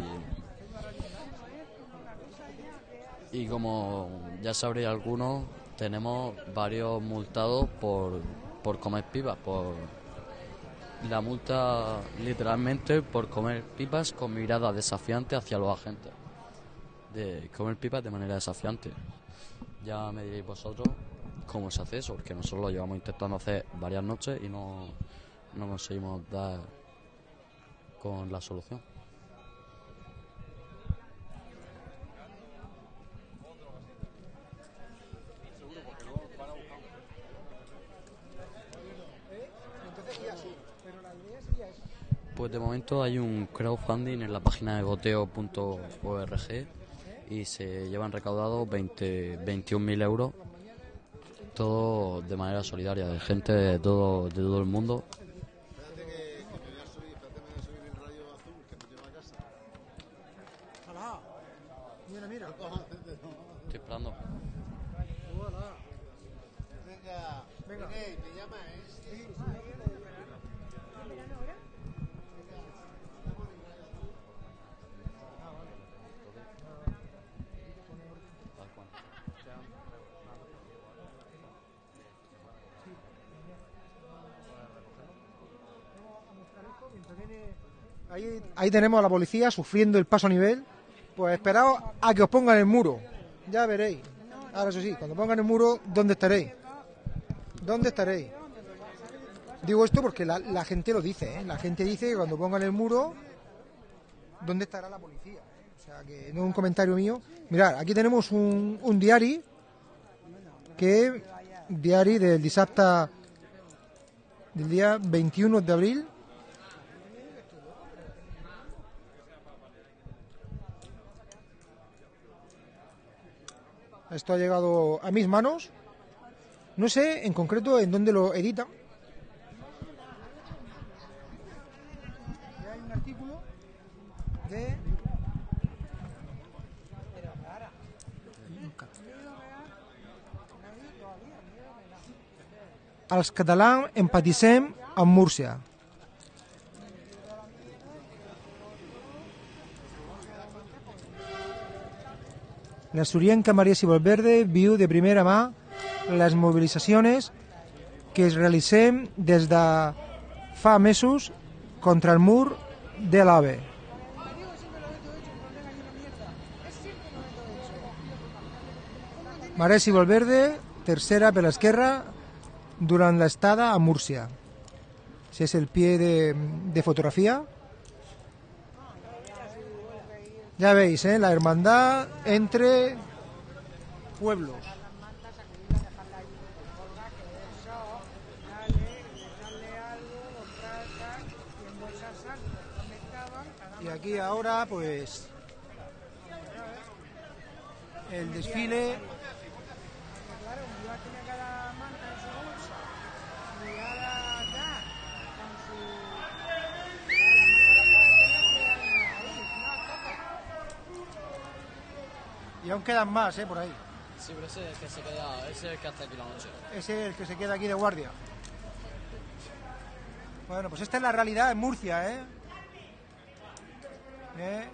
[SPEAKER 10] Y como ya sabréis algunos, tenemos varios multados por, por comer pipas, por la multa literalmente por comer pipas con mirada desafiante hacia los agentes. De comer pipas de manera desafiante. Ya me diréis vosotros cómo se hace eso, porque nosotros lo llevamos intentando hacer varias noches y no, no conseguimos dar con la solución. Pues de momento hay un crowdfunding en la página de goteo.org y se llevan recaudados 20 21.000 euros, todo de manera solidaria, de gente de todo, de todo el mundo.
[SPEAKER 1] Mira, mira.
[SPEAKER 10] Estoy esperando.
[SPEAKER 1] Venga, venga.
[SPEAKER 11] ¿Te llama, eh?
[SPEAKER 1] Ahí, tenemos a la policía sufriendo el paso a nivel. Pues esperaos a que os pongan el muro. Ya veréis. Ahora eso sí, cuando pongan el muro, ¿dónde estaréis? ¿Dónde estaréis? Digo esto porque la, la gente lo dice, ¿eh? La gente dice que cuando pongan el muro, ¿dónde estará la policía? O sea, que no es un comentario mío. Mirad, aquí tenemos un, un diari que diari del dissabte del día 21 de abril Esto ha llegado a mis manos. No sé en concreto en dónde lo editan. Hay un artículo de Els catalans empatissem amb Múrcia. La surienca María Valverde viu de primera mà les mobilitzacions que es realitzem des de fa mesos contra el mur de l'AVE. María Valverde, tercera per l'esquerra durant l'estada a Múrcia. Ese es el pie de, de fotografía. Ya veis, ¿eh? la hermandad entre pueblos. Y aquí ahora, pues, el desfile
[SPEAKER 6] Claro, un día tiene cada manta en su bolsa y ahora ya, con su...
[SPEAKER 1] y aún quedan más, ¿eh? Por ahí.
[SPEAKER 10] Sí, pero ese es el que se queda, ese es el que hace aquí la noche.
[SPEAKER 1] Ese es el que se queda aquí de guardia. Bueno, pues esta es la realidad en Murcia, ¿eh? ¿Eh?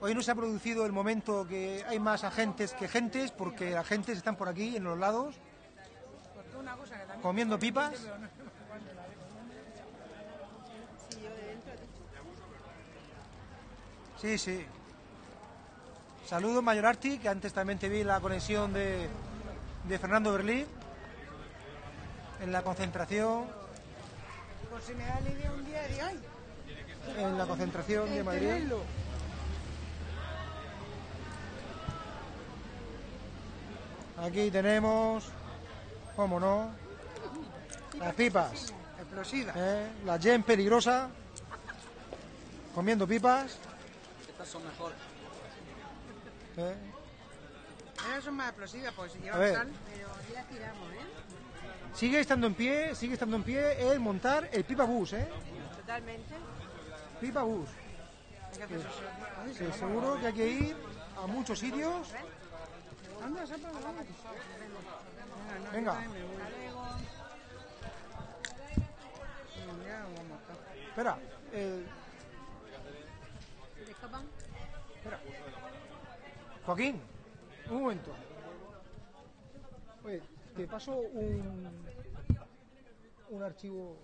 [SPEAKER 1] Hoy no se ha producido el momento que hay más agentes que gentes, porque agentes están por aquí, en los lados, comiendo pipas. Sí, sí. Saludos, Mayor Arti, que antes también te vi la conexión de, de Fernando Berlín en la concentración,
[SPEAKER 6] Pues si me da idea un día de ay,
[SPEAKER 1] en la concentración de Madrid.
[SPEAKER 6] tenerlo.
[SPEAKER 1] Aquí tenemos, cómo no, las pipas,
[SPEAKER 6] Explosiva.
[SPEAKER 1] ¿eh? la gen peligrosa, comiendo pipas.
[SPEAKER 10] Estas son mejores.
[SPEAKER 1] ¿Eh?
[SPEAKER 6] Esas son más explosivas, pues si llevan sal. Pero ya tiramos, ¿eh?
[SPEAKER 1] Sigue estando en pie, sigue estando en pie el montar el pipa bus, ¿eh?
[SPEAKER 6] Totalmente.
[SPEAKER 1] Pipa bus. Sí, seguro que hay que ir a muchos sitios.
[SPEAKER 6] Vamos.
[SPEAKER 1] Venga. Espera, eh, espera. Joaquín, un momento. Oye, te paso un, un archivo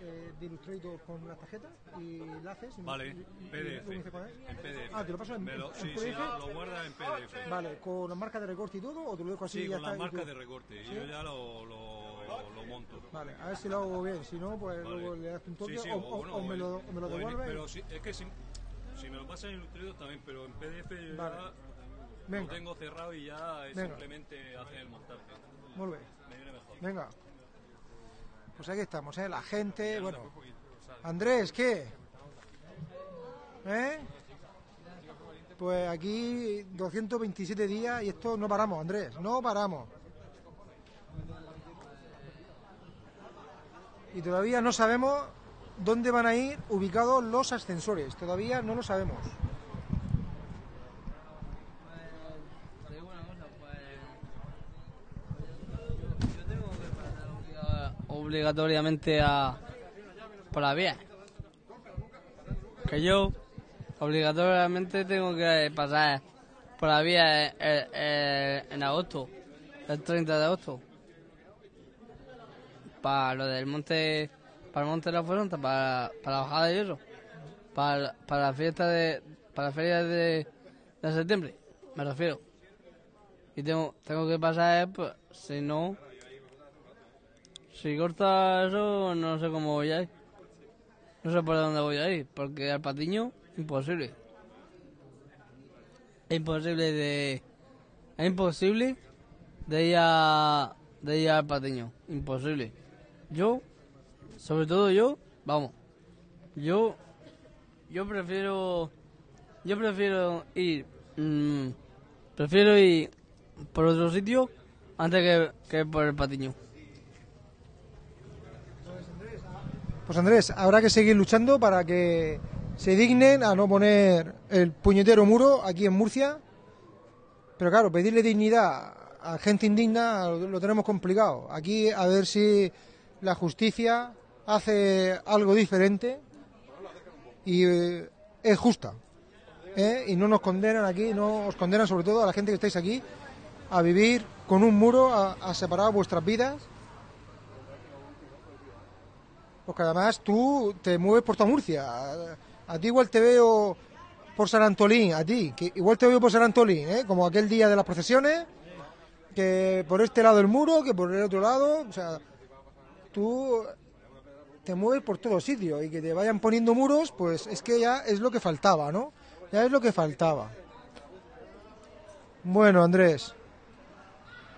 [SPEAKER 1] eh, de Illustrator con las tarjetas y enlaces. y-
[SPEAKER 12] Vale,
[SPEAKER 1] y- y-
[SPEAKER 12] PDF.
[SPEAKER 1] y-.
[SPEAKER 12] En PDF.
[SPEAKER 1] Ah, te lo paso en,
[SPEAKER 12] lo-
[SPEAKER 1] en
[SPEAKER 12] sí, sí,
[SPEAKER 1] PDF.
[SPEAKER 12] lo, lo guarda en PDF.
[SPEAKER 1] Vale, con las marcas de recorte y todo, o te lo dejo así
[SPEAKER 12] Sí,
[SPEAKER 1] y ya
[SPEAKER 12] con
[SPEAKER 1] está.
[SPEAKER 12] las marcas de recorte.
[SPEAKER 1] ¿Sí?
[SPEAKER 12] Yo ya lo, lo, lo monto.
[SPEAKER 1] Vale, a ver si lo hago bien, si no, pues
[SPEAKER 12] Vale.
[SPEAKER 1] luego le das un toque
[SPEAKER 12] Sí, sí,
[SPEAKER 1] o,
[SPEAKER 12] o,
[SPEAKER 1] o-
[SPEAKER 12] bueno,
[SPEAKER 1] o me lo, o me lo devuelves.
[SPEAKER 12] Pero si, es que si, si me lo pasas en Illustrator también, pero en PDF
[SPEAKER 1] Vale.
[SPEAKER 12] ya
[SPEAKER 1] Venga.
[SPEAKER 12] lo tengo cerrado y ya es
[SPEAKER 1] Venga.
[SPEAKER 12] simplemente hacer el montaje.
[SPEAKER 1] Muy bien.
[SPEAKER 12] Me viene mejor.
[SPEAKER 1] Venga. Pues aquí estamos, ¿eh? La gente, bueno. Andrés, ¿qué? ¿Eh? Pues aquí 227 días y esto no paramos, Andrés, no paramos. Y todavía no sabemos dónde van a ir ubicados los ascensores, todavía no lo sabemos.
[SPEAKER 13] Te digo una cosa, pues. Yo tengo que pasar obliga- obligatoriamente a. por la vía. Que yo obligatoriamente tengo que pasar por la vía eh, eh, en agosto, el 30 de agosto. Para lo del monte. para el monte de la Fuerza, para, para la bajada de hierro. Para, para la fiesta de. para la feria de septiembre, me refiero. Y tengo, tengo que pasar, pues, si no... Si corta eso, no sé cómo voy a ir. No sé por dónde voy a ir, porque al patiño, imposible. Es imposible de... Es imposible de ir, a, de ir al patiño. Imposible. Yo, sobre todo yo, vamos. Yo, yo prefiero... Yo prefiero ir... mm, prefiero ir por otro sitio antes que, que por el patiño.
[SPEAKER 1] Pues Andrés, habrá que seguir luchando para que se dignen a no poner el puñetero muro aquí en Murcia. Pero claro, pedirle dignidad a gente indigna lo, tenemos complicado. Aquí a ver si la justicia hace algo diferente y eh, es justa. ¿eh? Y no nos condenan aquí, no os condenan sobre todo a la gente que estáis aquí a vivir con un muro a separar vuestras vidas. Porque además tú te mueves por toda Murcia. A, ti igual te veo por San Antolín, a ti, que igual te veo por San Antolín, ¿eh? como aquel día de las procesiones, que por este lado del muro, que por el otro lado. O sea, tú te mueves por todos sitios y que te vayan poniendo muros, pues es que ya es lo que faltaba, ¿no? Ya es lo que faltaba. Bueno, Andrés.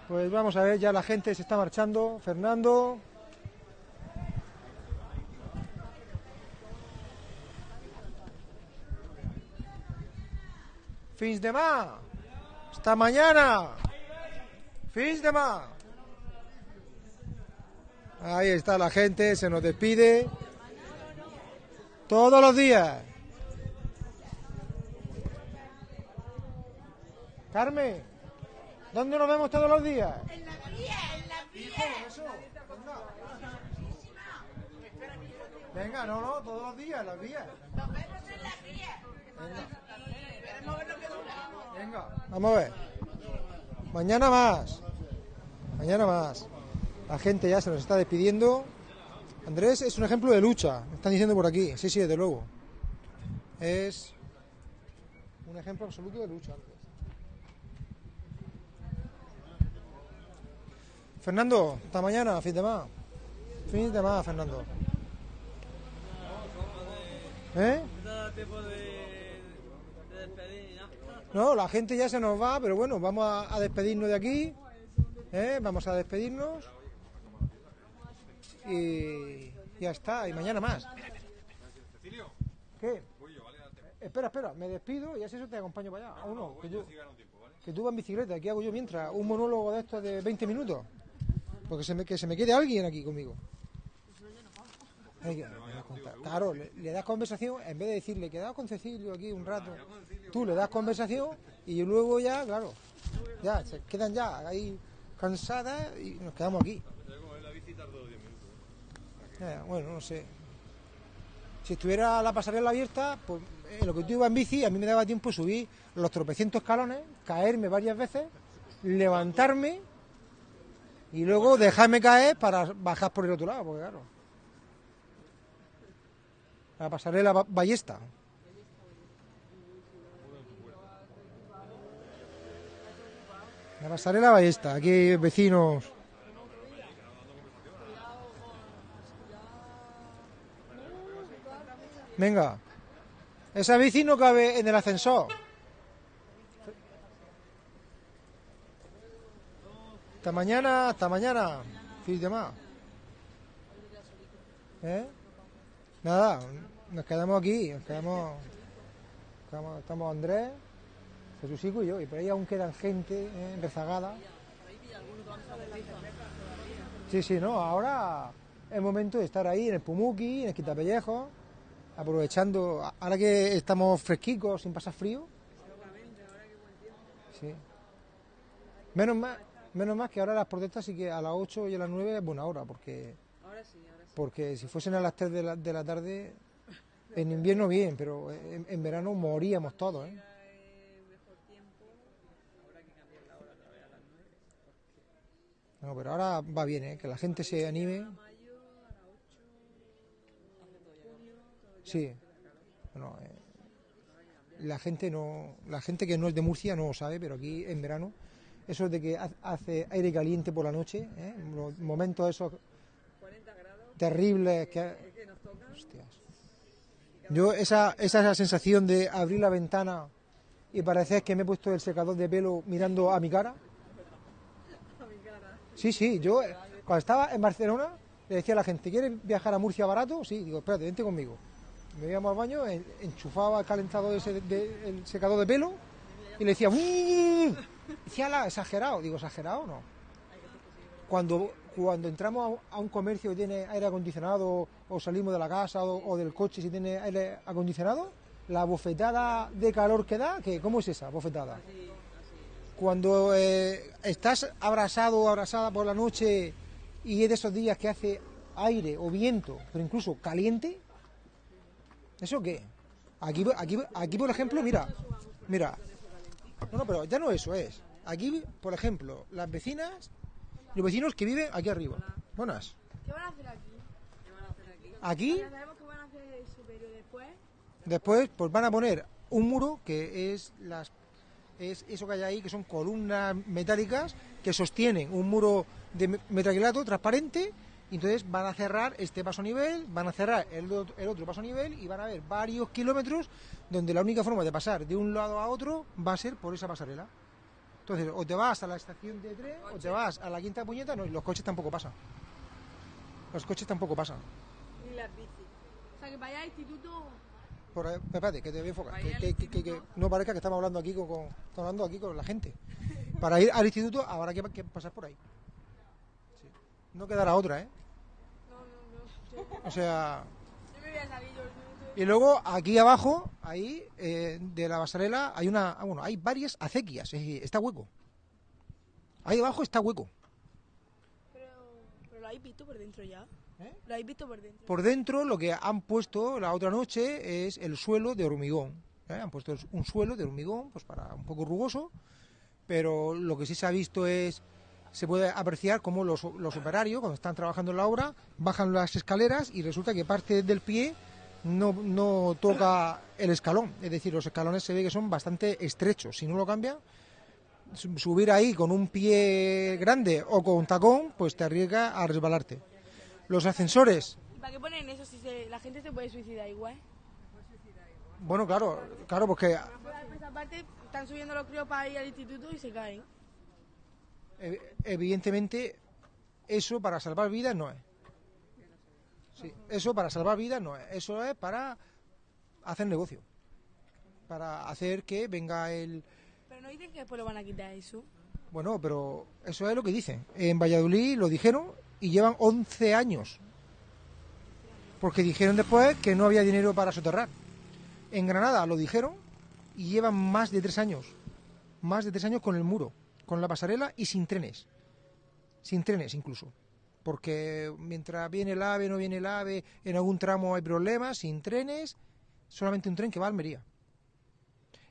[SPEAKER 1] Pues vamos a ver, ya la gente se está marchando. Fernando. Fins de más. Hasta mañana. Fins de más. Ahí está la gente, se nos despide. Todos los días. Carmen, ¿dónde nos vemos todos los días?
[SPEAKER 6] En la vía, en la vía.
[SPEAKER 1] Venga, no, no, todos los días, en las vías.
[SPEAKER 6] Nos vemos en la vía. Veremos a ver lo que duramos.
[SPEAKER 1] Venga, vamos a ver. Mañana más. Mañana más. La gente ya se nos está despidiendo. Andrés es un ejemplo de lucha, me están diciendo por aquí. Sí, sí, desde luego. Es un ejemplo absoluto de lucha. Fernando, hasta mañana, fin de más. Fin de más, Fernando. ¿Eh? No, la gente ya se nos va, pero bueno, vamos a, despedirnos de aquí. ¿eh? Vamos a despedirnos. Y ya está, y mañana más. ¿Qué? Espera, espera, me despido y así eso te acompaño para allá. ¿O no? Que tú, vas en bicicleta, ¿qué hago yo mientras? ¿Un monólogo de estos de 20 minutos? Porque se me, que se me quede alguien aquí conmigo. Claro, le, das conversación, en vez de decirle, quedado con Cecilio aquí un rato, tú le das conversación y luego ya, claro, ya, se quedan ya ahí cansadas y nos quedamos aquí. Bueno, no sé. Si estuviera la pasarela abierta, pues eh, lo que tú ibas en bici, a mí me daba tiempo subir los tropecientos escalones, caerme varias veces, levantarme y luego dejarme caer para bajar por el otro lado, porque claro. La pasarela ba- ballesta. La pasarela ballesta, aquí vecinos. Venga. Esa bici no cabe en el ascensor. Hasta mañana, hasta mañana. Fin de más. ¿Eh? Nada, nos quedamos aquí, nos quedamos, quedamos- estamos Andrés, Jesucico y yo, y por ahí aún quedan gente ¿eh? rezagada. Sí, sí, no, ahora es momento de estar ahí en el Pumuki, en el Quitapellejo, aprovechando, ahora que estamos fresquicos, sin pasar frío. Menos más, menos más que ahora las protestas sí que a las 8 y a las 9 es buena hora, porque
[SPEAKER 14] Ahora sí, ahora.
[SPEAKER 1] Porque si fuesen a las 3 de la, de la tarde, en invierno bien, pero en, verano moríamos todos, ¿eh? No, pero ahora va bien, ¿eh? Que la gente se anime. Sí. Bueno, eh, la gente no, la gente que no es de Murcia no lo sabe, pero aquí en verano, eso de que ha- hace aire caliente por la noche, ¿eh? los momentos esos terribles que, Hostias. Yo esa, esa, sensación de abrir la ventana y parecer que me he puesto el secador de pelo mirando a mi cara. Sí, sí, yo eh, cuando estaba en Barcelona le decía a la gente, ¿quieres viajar a Murcia barato? Sí, digo, espérate, vente conmigo. Me íbamos al baño, en- enchufaba el calentador ese de- el secador de pelo y le decía, "Mm". decía, "Ala, exagerado. Digo, ¿exagerado no? Cuando, cuando entramos a, un comercio que tiene aire acondicionado o salimos de la casa o, del coche si tiene aire acondicionado, la bofetada de calor que da, que ¿cómo es esa bofetada? Cuando eh, estás abrasado o abrasada por la noche y es de esos días que hace aire o viento, pero incluso caliente, ¿eso qué? Aquí, aquí, aquí por ejemplo, mira, mira, no, no, pero ya no eso es. Aquí, por ejemplo, las vecinas, los vecinos que viven aquí arriba. Buenas.
[SPEAKER 15] ¿Qué van a hacer aquí?
[SPEAKER 1] Aquí,
[SPEAKER 15] Ya sabemos que van a hacer eso, pero después...
[SPEAKER 1] después, pues van a poner un muro que es las es eso que hay ahí, que son columnas metálicas que sostienen un muro de me- metacrilato transparente. Y entonces van a cerrar este paso a nivel, van a cerrar el, ot- el otro paso a nivel y van a haber varios kilómetros donde la única forma de pasar de un lado a otro va a ser por esa pasarela. Entonces, o te vas a la estación de tren o te vas a la quinta puñeta, no, y los coches tampoco pasan. Los coches tampoco pasan.
[SPEAKER 15] Ni las bicis. O sea, que allá al instituto...
[SPEAKER 1] Por espérate, que te voy a enfocar.
[SPEAKER 15] Vaya
[SPEAKER 1] Que,
[SPEAKER 15] al
[SPEAKER 1] que- que- que no parezca que estamos hablando aquí con, con- estamos hablando aquí con la gente. Para ir al instituto habrá que, que pasar por ahí. Sí. No quedará otra, ¿eh? O sea,
[SPEAKER 15] Yo me voy a salir.
[SPEAKER 1] Y luego aquí abajo, ahí eh, de la pasarela, hay una, ah, bueno, hay varias acequias. es está hueco. Ahí abajo está hueco.
[SPEAKER 15] Pero, pero lo habéis visto por dentro ya.
[SPEAKER 1] ¿Eh?
[SPEAKER 15] Lo habéis visto por dentro.
[SPEAKER 1] Por dentro lo que han puesto la otra noche es el suelo de hormigón. ¿eh? Han puesto un suelo de hormigón, pues para un poco rugoso, pero lo que sí se ha visto es, se puede apreciar cómo los, los operarios, cuando están trabajando en la obra, bajan las escaleras y resulta que parte del pie no, no toca el escalón. Es decir, los escalones se ve que son bastante estrechos. Si no lo cambian, su- subir ahí con un pie grande o con tacón, pues te arriesga a resbalarte. Los ascensores,
[SPEAKER 15] ¿Y para qué ponen eso si se- la gente se puede suicidar igual?
[SPEAKER 1] Bueno, claro, claro, porque
[SPEAKER 15] Por esa parte están subiendo los críos para ir al instituto y se caen.
[SPEAKER 1] ev- evidentemente eso para salvar vidas no es. Sí, eso para salvar vidas no es. Eso es para hacer negocio. Para hacer que venga el...
[SPEAKER 15] Pero no dicen que después lo van a quitar eso.
[SPEAKER 1] Bueno, pero eso es lo que dicen. En Valladolid lo dijeron y llevan 11 años. Porque dijeron después que no había dinero para soterrar. En Granada lo dijeron y llevan más de tres años. Más de tres años con el muro, con la pasarela y sin trenes. Sin trenes incluso. Porque mientras viene el AVE, no viene el AVE, en algún tramo hay problemas, sin trenes, solamente un tren que va a Almería.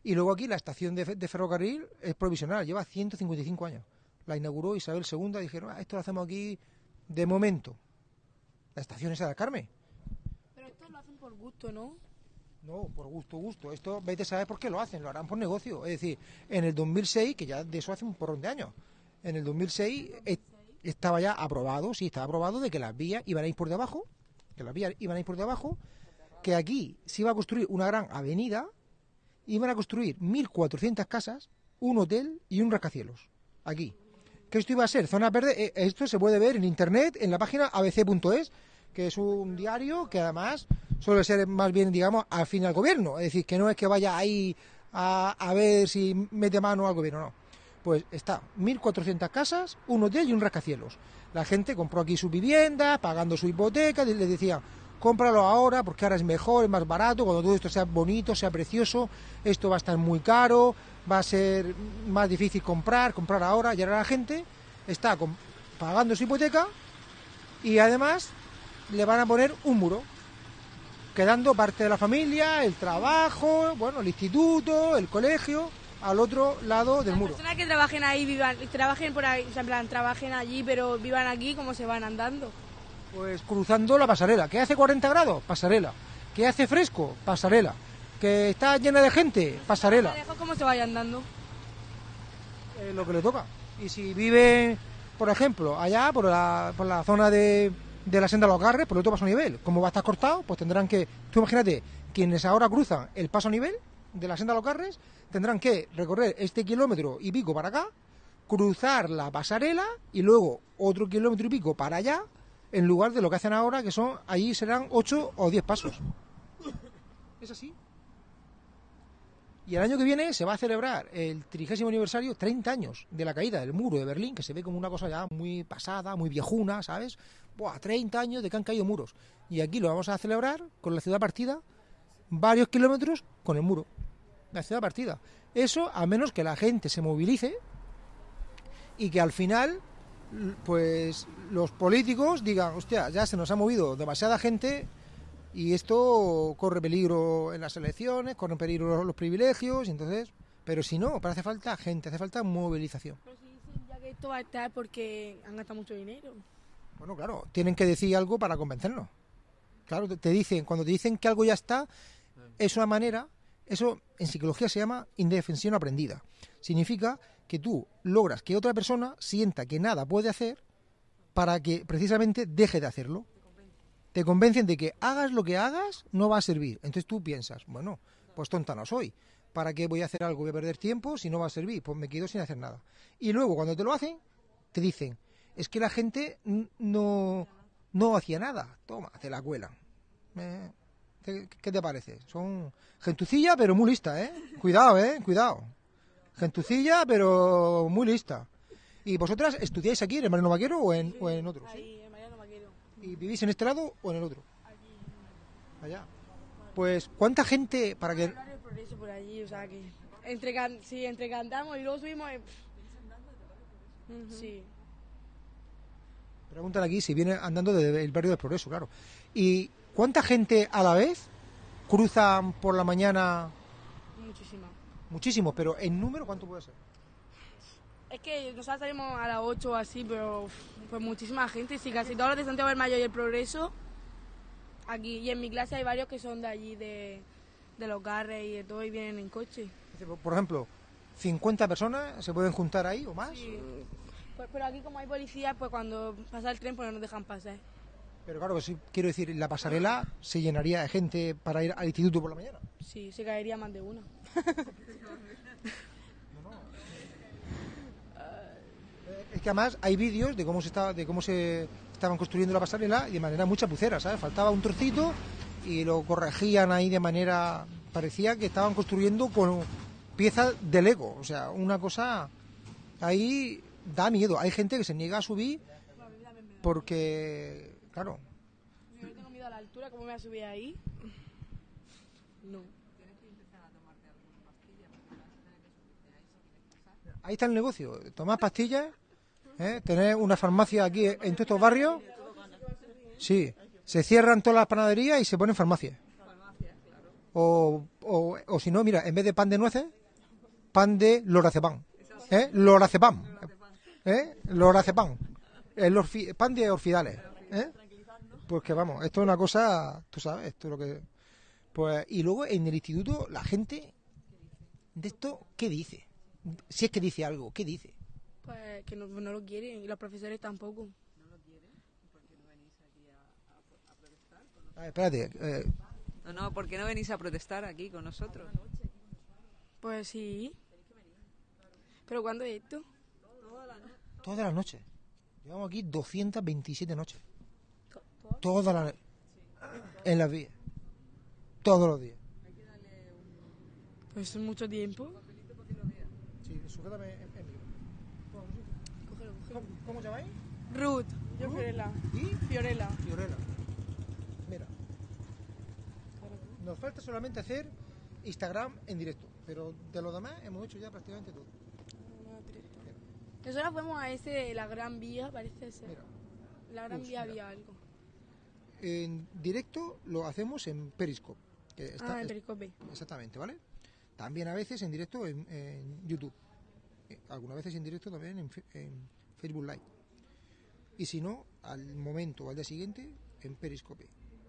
[SPEAKER 1] Y luego aquí la estación de, fe- de ferrocarril es provisional, lleva 155 años. La inauguró Isabel II, dijeron, "Ah, esto lo hacemos aquí de momento. La estación esa de Carmen.
[SPEAKER 15] Pero esto lo hacen por gusto, ¿no?
[SPEAKER 1] No, por gusto, gusto. Esto, vete a saber por qué lo hacen, lo harán por negocio. Es decir, en el 2006, que ya de eso hace un porrón de años, en el 2006 eh, estaba ya aprobado, sí, estaba aprobado de que las vías iban a ir por debajo, que las vías iban a ir por debajo, que aquí se iba a construir una gran avenida, iban a construir 1.400 casas, un hotel y un rascacielos. Aquí. Que esto iba a ser zona verde, eh, esto se puede ver en internet, en la página abc.es, que es un diario que además suele ser más bien, digamos, afín al gobierno. Es decir, que no es que vaya ahí a, a ver si mete mano al gobierno, no. Pues está 1.400 casas, un hotel y un rascacielos. La gente compró aquí su vivienda, pagando su hipoteca, y les decían, cómpralo ahora porque ahora es mejor, es más barato, cuando todo esto sea bonito, sea precioso, esto va a estar muy caro, va a ser más difícil comprar, comprar ahora, y ahora la gente está pagando su hipoteca y además le van a poner un muro, quedando parte de la familia, el trabajo, bueno, el instituto, el colegio, al otro lado del muro.
[SPEAKER 15] Personas que trabajen ahí, vivan, trabajen por ahí, o sea, en plan, trabajen allí, pero vivan aquí como se van andando.
[SPEAKER 1] Pues cruzando la pasarela. ¿Que hace 40 grados? Pasarela. ¿Que hace fresco? Pasarela. ¿Que está llena de gente? Pasarela.
[SPEAKER 15] Como se vayan andando.
[SPEAKER 1] Eh, lo que le toca. Y si vive, por ejemplo, allá, por la, por la zona de, de la senda de los Garres, por el otro paso a nivel, como va a estar cortado, pues tendrán que, tú imagínate, quienes ahora cruzan el paso a nivel de la senda de los Garres, tendrán que recorrer este kilómetro y pico para acá, cruzar la pasarela y luego otro kilómetro y pico para allá, en lugar de lo que hacen ahora, que son, allí serán 8 o 10 pasos. Es así. Y el año que viene se va a celebrar el trigésimo aniversario, 30 años de la caída del muro de Berlín, que se ve como una cosa ya muy pasada, muy viejuna, ¿sabes? Buah, 30 años de que han caído muros. Y aquí lo vamos a celebrar con la ciudad partida, varios kilómetros con el muro. La ciudad partida. Eso a menos que la gente se movilice y que al final, pues los políticos digan, hostia, ya se nos ha movido demasiada gente y esto corre peligro en las elecciones, corren peligro los, privilegios, y entonces, pero si no, pero hace falta gente, hace falta movilización.
[SPEAKER 15] Pero si dicen ya que esto va a estar porque han gastado mucho dinero.
[SPEAKER 1] Bueno, claro, tienen que decir algo para convencernos. Claro, te dicen, cuando te dicen que algo ya está, es una manera, eso en psicología se llama indefensión aprendida. Significa que tú logras que otra persona sienta que nada puede hacer para que precisamente deje de hacerlo. Te convencen de que hagas lo que hagas, no va a servir. Entonces tú piensas, bueno, pues tonta no soy. ¿Para qué voy a hacer algo? Voy a perder tiempo si no va a servir. Pues me quedo sin hacer nada. Y luego cuando te lo hacen, te dicen, es que la gente no, no hacía nada. Toma, te la cuelan. Eh, ¿Qué, qué te parece? Son gentucilla, pero muy lista, ¿eh? Cuidado, ¿eh? Cuidado. Gentucilla, pero muy lista. ¿Y vosotras estudiáis aquí en el Mariano Vaquero o en, o en otro? ¿sí?
[SPEAKER 15] Ahí, en Mariano Vaquero.
[SPEAKER 1] ¿Y vivís en este lado o en el otro? Allá. Pues, ¿cuánta gente para que...
[SPEAKER 15] Hablar del progreso por allí, o sea que... Entre, can- sí, entre cantamos y luego subimos... eh, Sí.
[SPEAKER 1] Preguntan aquí si viene andando desde el barrio del Progreso, claro. ¿Y cuánta gente a la vez cruzan por la mañana?
[SPEAKER 15] Muchísima.
[SPEAKER 1] Muchísimos, pero en número, ¿cuánto puede ser?
[SPEAKER 15] Es que nosotros salimos a las 8 o así, pero pues muchísima gente. Sí, casi todos los de Santiago del Mayo y el Progreso. Aquí, y en mi clase hay varios que son de allí, de, de los carres y de todo, y vienen en coche.
[SPEAKER 1] Por ejemplo, 50 personas se pueden juntar ahí o más.
[SPEAKER 15] Sí. Pues, pero aquí como hay policías, pues cuando pasa el tren, pues no nos dejan pasar.
[SPEAKER 1] Pero claro, sí, quiero decir, la pasarela se llenaría de gente para ir al instituto por la mañana.
[SPEAKER 15] Sí, se caería más de una.
[SPEAKER 1] Es que además hay vídeos de cómo se estaba, de cómo se estaban construyendo la pasarela y de manera muy chapucera, ¿sabes? Faltaba un trocito y lo corregían ahí de manera parecía que estaban construyendo con piezas de Lego, o sea, una cosa ahí da miedo. Hay gente que se niega a subir porque, claro,
[SPEAKER 15] Yo tengo miedo a la altura, ¿cómo me voy a subir ahí? No.
[SPEAKER 1] ahí está el negocio. Tomar pastillas, ¿eh? tener una farmacia aquí en todos estos barrios. Sí, se cierran todas las panaderías y se ponen farmacias. O, o, o si no, mira, en vez de pan de nueces, pan de lorazepam. ¿Eh? Lorazepam. ¿Eh? Lorazepam. El orfi- pan de orfidales. ¿Eh? Pues que vamos, esto es una cosa, tú sabes, esto es lo que... Pues, y luego en el instituto la gente de esto, ¿qué dice? Si es que dice algo, ¿qué dice?
[SPEAKER 15] Pues que no, no lo quieren y los profesores tampoco.
[SPEAKER 1] A ver, espérate, eh,
[SPEAKER 14] No, no, ¿por qué no venís a protestar aquí con nosotros?
[SPEAKER 15] Pues sí. ¿Pero cuándo es esto?
[SPEAKER 1] todas las noches. Llevamos aquí 227 noches. Todas las En las vías. Todos los días.
[SPEAKER 15] Pues es mucho tiempo.
[SPEAKER 1] Sí, sujétame en, ¿Cómo, ¿Cómo llamáis?
[SPEAKER 15] Ruth. Yo Fiorella.
[SPEAKER 1] ¿Y?
[SPEAKER 15] Fiorella.
[SPEAKER 1] Fiorella. Mira. Nos falta solamente hacer Instagram en directo. Pero de lo demás hemos hecho ya prácticamente todo.
[SPEAKER 15] Nosotros fuimos a ese, la Gran Vía, parece ser. La Gran
[SPEAKER 1] Uy,
[SPEAKER 15] Vía
[SPEAKER 1] mira.
[SPEAKER 15] había algo.
[SPEAKER 1] En directo lo hacemos en Periscope. que está-
[SPEAKER 15] ah, en Periscope.
[SPEAKER 1] Exactamente, ¿vale? También a veces en directo en, en YouTube. Eh, Algunas veces en directo también en, en Facebook Live. Y si no, al momento o al día siguiente, en Periscope,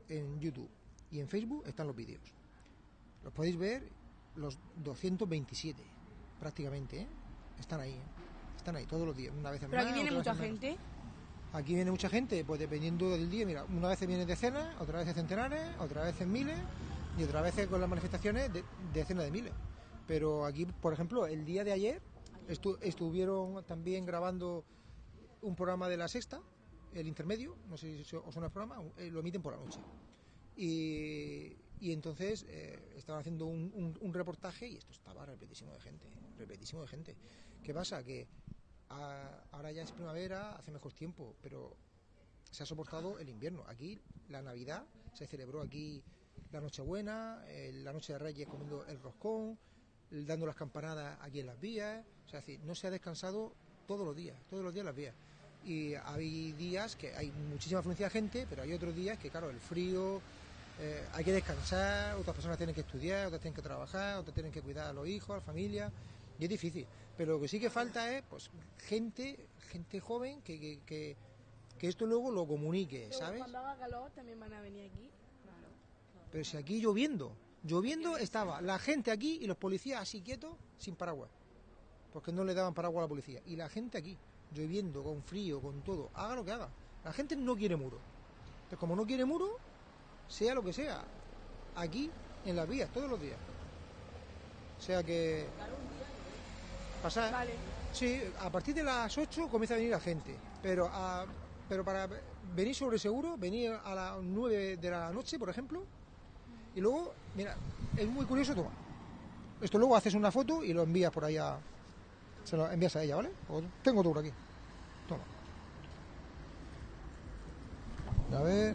[SPEAKER 1] en YouTube y en Facebook están los vídeos. Los podéis ver los 227, prácticamente, ¿eh? Están ahí, ¿eh? Están ahí todos los días, una vez en
[SPEAKER 15] Pero aquí viene mucha
[SPEAKER 1] en menos. Aquí viene mucha gente, pues dependiendo del día, mira, una vez viene decenas, otra vez centenares, otra vez miles y otra vez con las manifestaciones de decenas de miles. Pero aquí, por ejemplo, el día de ayer estu- estuvieron también grabando un programa de la sexta, el intermedio, no sé si os suena el programa, eh, lo emiten por la noche. Y, entonces eh, estaban haciendo un, reportaje y esto estaba repletísimo de gente, repletísimo de gente. ¿Qué pasa? Que ahora ya es primavera, hace mejor tiempo, pero se ha soportado el invierno. Aquí la Navidad se celebró aquí la Nochebuena, eh, la Noche de Reyes comiendo el roscón, dando las campanadas aquí en las vías. O sea, es no se ha descansado todos los días, todos los días en las vías. Y hay días que hay muchísima afluencia de gente, pero hay otros días que, claro, el frío, eh, hay que descansar, otras personas tienen que estudiar, otras tienen que trabajar, otras tienen que cuidar a los hijos, a la familia, y es difícil. Pero lo que sí que falta es, pues, gente, gente joven que, que, que, que esto luego lo comunique,
[SPEAKER 15] Pero
[SPEAKER 1] ¿sabes?
[SPEAKER 15] Cuando haga calor también van a venir aquí.
[SPEAKER 1] Pero si aquí lloviendo, lloviendo estaba la gente aquí y los policías así quietos, sin paraguas. Porque no le daban paraguas a la policía. Y la gente aquí, lloviendo, con frío, con todo, haga lo que haga. La gente no quiere muro. Entonces, como no quiere muro, sea lo que sea, aquí, en las vías, todos los días. O sea que... Pasar... Sí, a partir de las 8 comienza a venir la gente. Pero, a- pero para venir sobre seguro, venir a las 9 de la noche, por ejemplo, y luego, mira, es muy curioso, toma. Esto luego haces una foto y lo envías por allá. Se lo envías a ella, ¿vale? O tengo otro por aquí. Toma. A ver.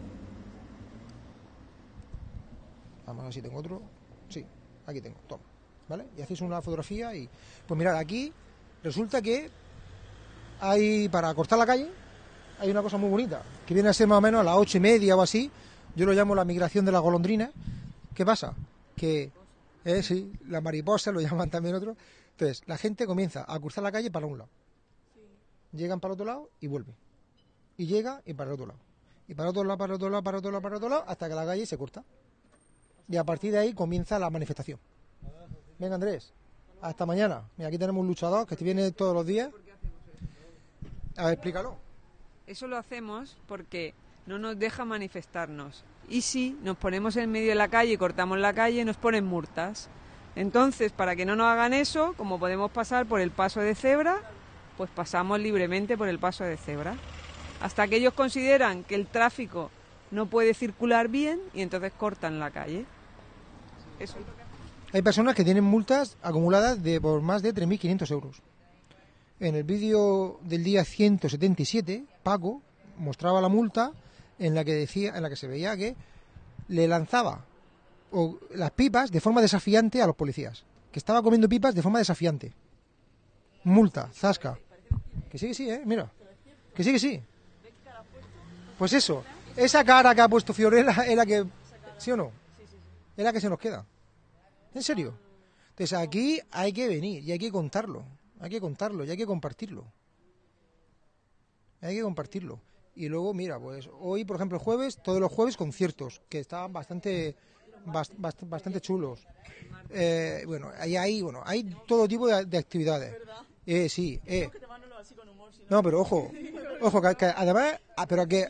[SPEAKER 1] Vamos a ver si tengo otro. Sí, aquí tengo, toma. ¿Vale? Y hacéis una fotografía y. Pues mirad, aquí resulta que hay para cortar la calle, hay una cosa muy bonita, que viene a ser más o menos a las ocho y media o así. Yo lo llamo la migración de la golondrina. ¿Qué pasa? Que, eh, sí, la mariposa lo llaman también otros. Entonces, la gente comienza a cruzar la calle para un lado. Llegan para otro lado y vuelven. Y llega y para el otro lado. Y para otro lado, para otro lado, para otro lado, para otro lado, hasta que la calle se corta. Y a partir de ahí comienza la manifestación. Venga, Andrés. Hasta mañana. Mira, aquí tenemos un luchador que viene todos los días. A ver, explícalo.
[SPEAKER 14] Eso lo hacemos porque no nos deja manifestarnos. Y si nos ponemos en medio de la calle y cortamos la calle, nos ponen multas. Entonces, para que no nos hagan eso, como podemos pasar por el paso de cebra, pues pasamos libremente por el paso de cebra. Hasta que ellos consideran que el tráfico no puede circular bien y entonces cortan la calle. Eso es lo que
[SPEAKER 1] Hay personas que tienen multas acumuladas de por más de 3.500 euros. en el vídeo del día 177, Paco mostraba la multa en la que decía, en la que se veía que le lanzaba las pipas de forma desafiante a los policías. Que estaba comiendo pipas de forma desafiante. Multa, zasca. Que sí, que sí, eh, mira. Que sí, que sí. Pues eso, esa cara que ha puesto Fiorella es la que, ¿sí o no? Es la que se nos queda. ¿En serio? Entonces aquí hay que venir y hay que contarlo. Hay que contarlo y hay que compartirlo. Hay que compartirlo. Y luego, mira, pues hoy, por ejemplo, jueves, todos los jueves conciertos, que estaban bastante bast- bast- bastante chulos. Eh, bueno, hay, hay, bueno, hay todo tipo de, de actividades. Eh, sí, eh. No, pero ojo, ojo, que, que además, ah, pero que...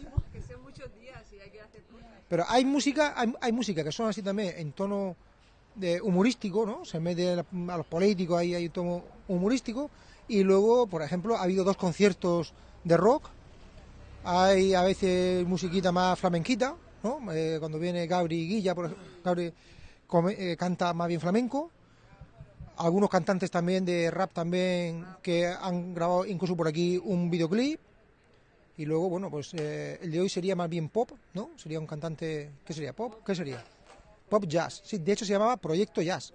[SPEAKER 1] Pero hay música, hay, hay música que son así también en tono de humorístico, ¿no? Se mete a los políticos, ahí hay un tono humorístico. Y luego, por ejemplo, ha habido dos conciertos de rock. Hay a veces musiquita más flamenquita, ¿no? Eh, cuando viene Gabri Guilla, por ejemplo, Gabri eh, canta más bien flamenco. Algunos cantantes también de rap también que han grabado incluso por aquí un videoclip. Y luego, bueno, pues eh, el de hoy sería más bien pop, ¿no? Sería un cantante... ¿Qué sería? ¿Pop? ¿Qué sería? Pop jazz. Sí, de hecho se llamaba Proyecto Jazz.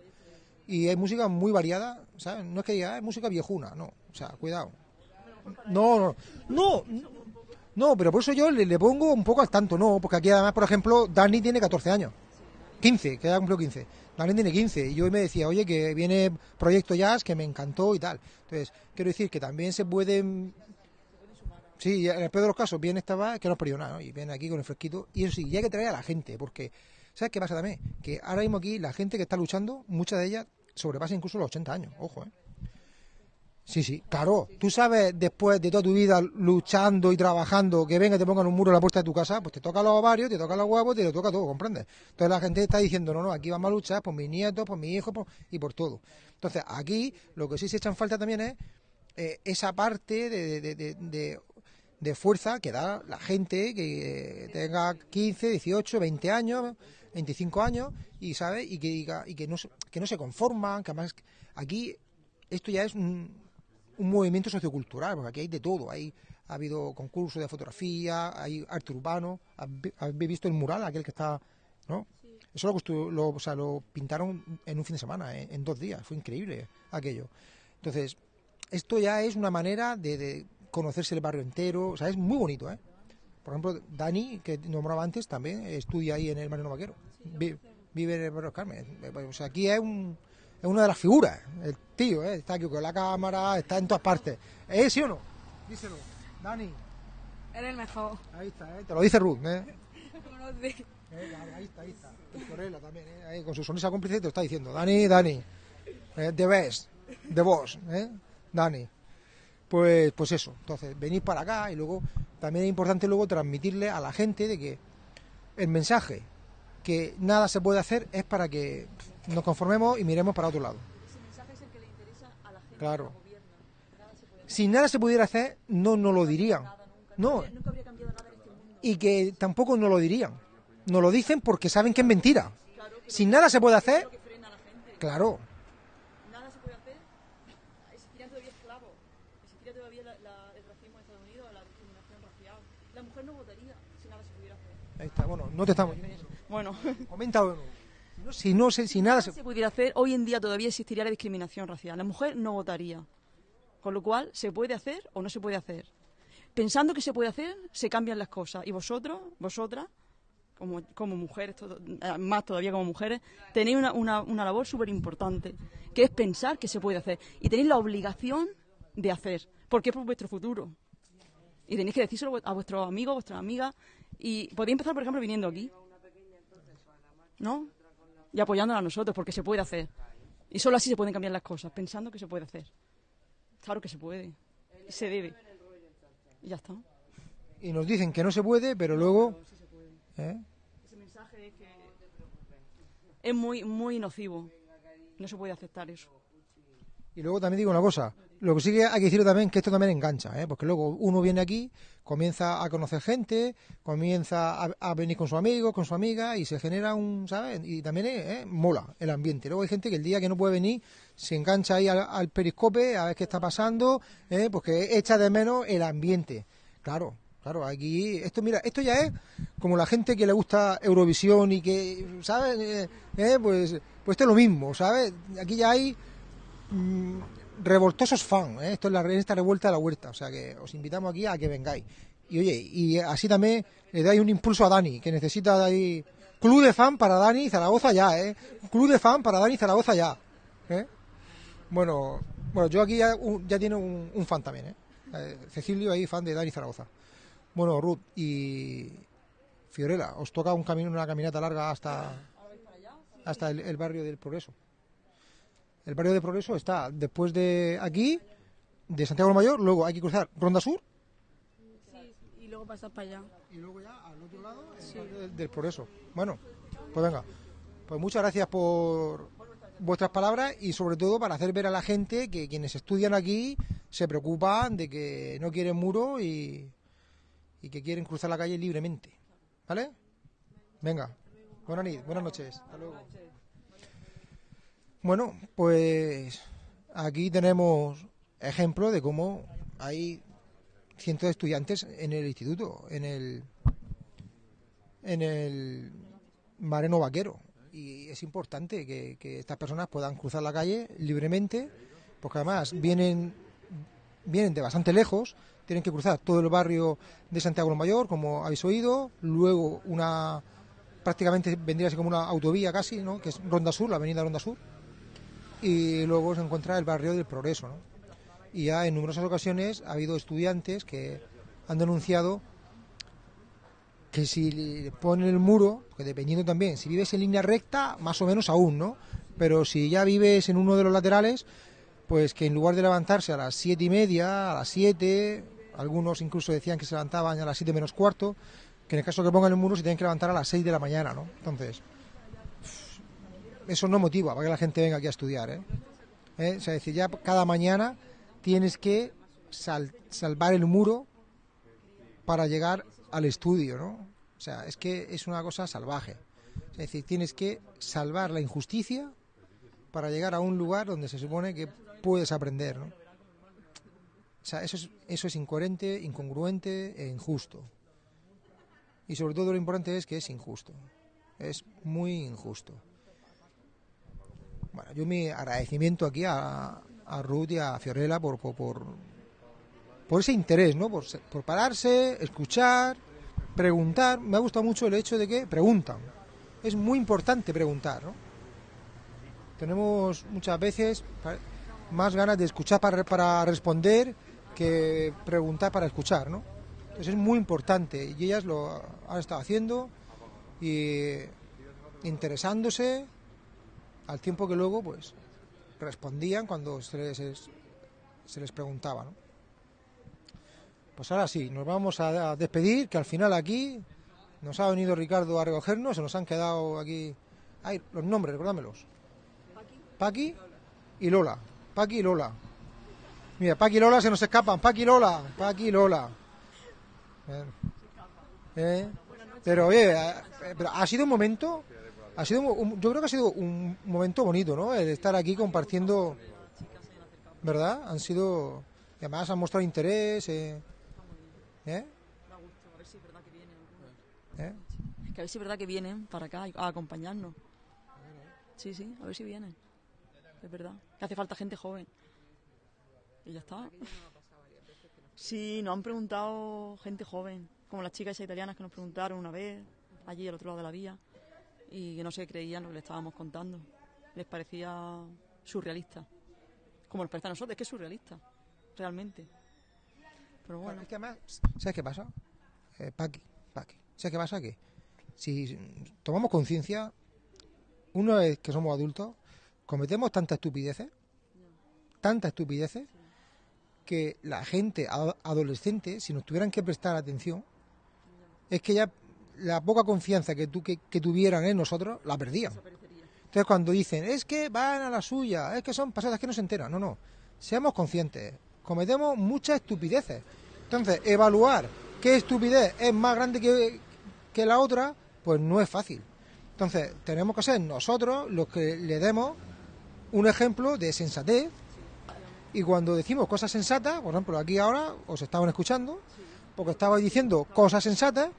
[SPEAKER 1] Y hay música muy variada, ¿sabes? No es que diga, "Ah, es música viejuna, no. O sea, cuidado. No, no, no, no, pero por eso yo le, pongo un poco al tanto, no, porque aquí además, por ejemplo, Dani tiene 14 años. 15, que ya cumplió 15. Dani tiene 15 y yo me decía, oye, que viene Proyecto Jazz, que me encantó y tal. Entonces, quiero decir que también se pueden... Sí, en el peor de los casos, viene esta va, que no es nada, ¿no? Y viene aquí con el fresquito. Y eso sí, y hay que traer a la gente, porque, ¿sabes qué pasa también? Que ahora mismo aquí la gente que está luchando, muchas de ellas sobrepasa incluso los 80 años, ojo, ¿eh? Sí, sí, claro. Tú sabes, después de toda tu vida luchando y trabajando, que venga y te pongan un muro en la puerta de tu casa, pues te toca los ovarios, te toca los huevos, te lo toca todo, ¿comprendes? Entonces la gente está diciendo, no, no, aquí vamos a luchar por mis nietos, por mis hijos por- y por todo. Entonces aquí lo que sí se echan falta también es eh, esa parte de- de fuerza que da la gente que tenga 15, 18, 20 años, 25 años y sabe y que diga y que no se, que no se conforman, que además aquí esto ya es un, un movimiento sociocultural, porque aquí hay de todo, hay ha habido concursos de fotografía, hay arte urbano, ¿Habe- habéis visto el mural aquel que está, ¿no? Eso lo, lo, o sea, lo pintaron en un fin de semana, eh, en dos días, fue increíble aquello. Entonces, esto ya es una manera de, de conocerse el barrio entero, o sea, es muy bonito, ¿eh? Por ejemplo, Dani, que nombraba antes, también estudia ahí en el Mariano Vaquero, Vi- vive en el barrio Carmen. Eh, O sea, aquí es, un, es una de las figuras, el tío, ¿eh? está aquí con la cámara, está en todas partes. ¿Es sí o no? Díselo, Dani.
[SPEAKER 15] Eres el mejor.
[SPEAKER 1] Ahí está, ¿eh? te lo dice Ruth, ¿eh? Eh, ahí está, ahí está. Y Corella también, ¿eh? Ahí con su sonrisa cómplice te lo está diciendo. Dani, Dani. Eh, the best. The boss, ¿eh? Dani. Pues, pues eso. Entonces, venid para acá y luego también es importante luego transmitirle a la gente de que el mensaje que nada se puede hacer es para que nos conformemos y miremos para otro lado. Claro. Si nada se pudiera hacer, no nos lo dirían. No. Y que tampoco nos lo dirían. Nos lo dicen porque saben que es mentira. Si nada se puede hacer, claro.
[SPEAKER 16] Nada se puede hacer. Existirían todavía esclavos. Existiría todavía la- la- el racismo en Estados Unidos, la discriminación racial. La mujer no votaría si nada se pudiera hacer.
[SPEAKER 1] Ahí está, bueno, no te estamos.
[SPEAKER 16] Bueno.
[SPEAKER 1] Comenta de nuevo. Si no, si no, si nada se...
[SPEAKER 16] se pudiera hacer, hoy en día todavía existiría la discriminación racial. La mujer no votaría. Con lo cual, ¿se puede hacer o no se puede hacer? Pensando que se puede hacer, se cambian las cosas. Y vosotros, vosotras, como, como mujeres, todo- eh, más todavía como mujeres, tenéis una, una, una labor súper importante, que es pensar que se puede hacer. Y tenéis la obligación de hacer, porque es por vuestro futuro. Y tenéis que decírselo a vuestros amigos, vuestras amigas. Y podéis empezar, por ejemplo, viniendo aquí. ¿No? Y apoyándonos a nosotros, porque se puede hacer. Y solo así se pueden cambiar las cosas, pensando que se puede hacer. Claro que se puede. Y se debe. Y ya está.
[SPEAKER 1] Y nos dicen que no se puede, pero luego... ¿eh?
[SPEAKER 16] Ese mensaje es que es muy, muy nocivo. No se puede aceptar eso.
[SPEAKER 1] Y luego también digo una cosa, lo que sí que hay que decir también que esto también engancha, ¿eh? porque luego uno viene aquí, comienza a conocer gente, comienza a, venir con su amigo, con su amiga y se genera un, ¿sabes? Y también eh, mola el ambiente. Luego hay gente que el día que no puede venir se engancha ahí al, periscope a ver qué está pasando, ¿eh? porque echa de menos el ambiente. Claro, claro, aquí, esto mira, esto ya es como la gente que le gusta Eurovisión y que, ¿sabes? Eh, pues, pues esto es lo mismo, ¿sabes? Aquí ya hay mm, revoltosos fans, ¿eh? esto es la, esta revuelta de la huerta, o sea que os invitamos aquí a que vengáis. Y oye, y así también le dais un impulso a Dani, que necesita de ahí club de fan para Dani Zaragoza ya, ¿eh? Club de fan para Dani Zaragoza ya, ¿eh? Bueno, bueno, yo aquí ya, ya tiene un, fan también, ¿eh? Eh, Cecilio ahí, fan de Dani Zaragoza. Bueno, Ruth y Fiorella, os toca un camino, una caminata larga hasta, hasta el barrio del Progreso. El barrio del Progreso está después de aquí, de Santiago del Mayor, luego hay que cruzar Ronda Sur
[SPEAKER 15] Sí, y luego pasas para allá.
[SPEAKER 1] Y luego ya al otro lado del, del Progreso. Bueno, pues venga. Pues muchas gracias por vuestras palabras y sobre todo para hacer ver a la gente que quienes estudian aquí se preocupan de que no quieren muro y, y que quieren cruzar la calle libremente. ¿Vale? Venga. Buenas, buenas noches. Hasta luego. Bueno, pues aquí tenemos ejemplo de cómo hay cientos de estudiantes en el instituto, en el en el Mareno Vaquero. Y es importante que, estas personas puedan cruzar la calle libremente, porque además vienen, vienen de bastante lejos, tienen que cruzar todo el barrio de Santiago Mayor, como habéis oído, luego una prácticamente vendría a ser como una autovía casi, ¿no? que es Ronda Sur, la avenida Ronda Sur, y luego se encuentra el barrio del Progreso. ¿no? Y ya en numerosas ocasiones ha habido estudiantes que han denunciado que si ponen el muro, que dependiendo también, si vives en línea recta, más o menos aún, ¿no? Pero si ya vives en uno de los laterales, pues que en lugar de levantarse a las siete y media, a las siete, algunos incluso decían que se levantaban a las siete menos cuarto, que en el caso que pongan el muro se tienen que levantar a las seis de la mañana, ¿no? Entonces, eso no motiva para que la gente venga aquí a estudiar, ¿eh? ¿Eh? O sea, es decir, ya cada mañana tienes que sal- salvar el muro para llegar al estudio, ¿no? O sea, es que es una cosa salvaje. Es decir, tienes que salvar la injusticia para llegar a un lugar donde se supone que puedes aprender. O sea, eso es, eso es incoherente, incongruente e injusto. Y sobre todo lo importante es que es injusto. Es muy injusto. Bueno, yo mi agradecimiento aquí a, a Ruth y a Fiorella por, por, por, ese interés, ¿no? Por, se- por pararse, escuchar, preguntar. Me ha gustado mucho el hecho de que preguntan. Es muy importante preguntar, ¿no? Tenemos muchas veces más ganas de escuchar para, para responder que preguntar para escuchar, ¿no? Entonces es muy importante y ellas lo han estado haciendo y interesándose al tiempo que luego pues respondían cuando se les, se les preguntaba, ¿no? Pues ahora sí, nos vamos a, despedir, que al final aquí nos ha venido Ricardo a recogernos, se nos han quedado aquí... Ay, los nombres, recuérdamelos. Paqui y Lola. Paqui y Lola. Mira, Paqui y Lola se nos escapan. Paqui y Lola. Paqui y Lola. Eh, eh, Pero oye, eh, pero ha sido un momento... Ha sido un- yo creo que ha sido un momento bonito, ¿no? El estar aquí compartiendo... ¿Verdad? Han sido... y además han mostrado interés. Eh, ¿eh?
[SPEAKER 16] A ver si es verdad que vienen. Que a ver si es verdad que vienen para acá a acompañarnos. Sí, sí, a ver si vienen. Es verdad. Que hace falta gente joven. Y ya está. Sí, nos han preguntado gente joven, como las chicas esas italianas que nos preguntaron una vez, allí al otro lado de la vía, y que no se creían lo que le estábamos contando. Les parecía surrealista. Como nos parece a nosotros, es que es surrealista, realmente. Pero bueno.
[SPEAKER 1] Es que además, ¿sabes qué pasa? Eh, Paqui, Paqui. ¿Sabes qué pasa? Que si tomamos conciencia, una vez que somos adultos, cometemos tantas estupideces, tantas estupideces, que la gente ado- adolescente, si nos tuvieran que prestar atención, es que ya la poca confianza que, tú, que, que tuvieran en nosotros, la perdían. Entonces cuando dicen, es que van a la suya, es que son pasadas, es que no se enteran. No, no. Seamos conscientes. Cometemos muchas estupideces. Entonces, evaluar qué estupidez es más grande que, que la otra, pues no es fácil. Entonces, tenemos que ser nosotros los que le demos un ejemplo de sensatez. Y cuando decimos cosas sensatas, por ejemplo, aquí ahora os estaban escuchando, porque estabais diciendo cosas sensatas,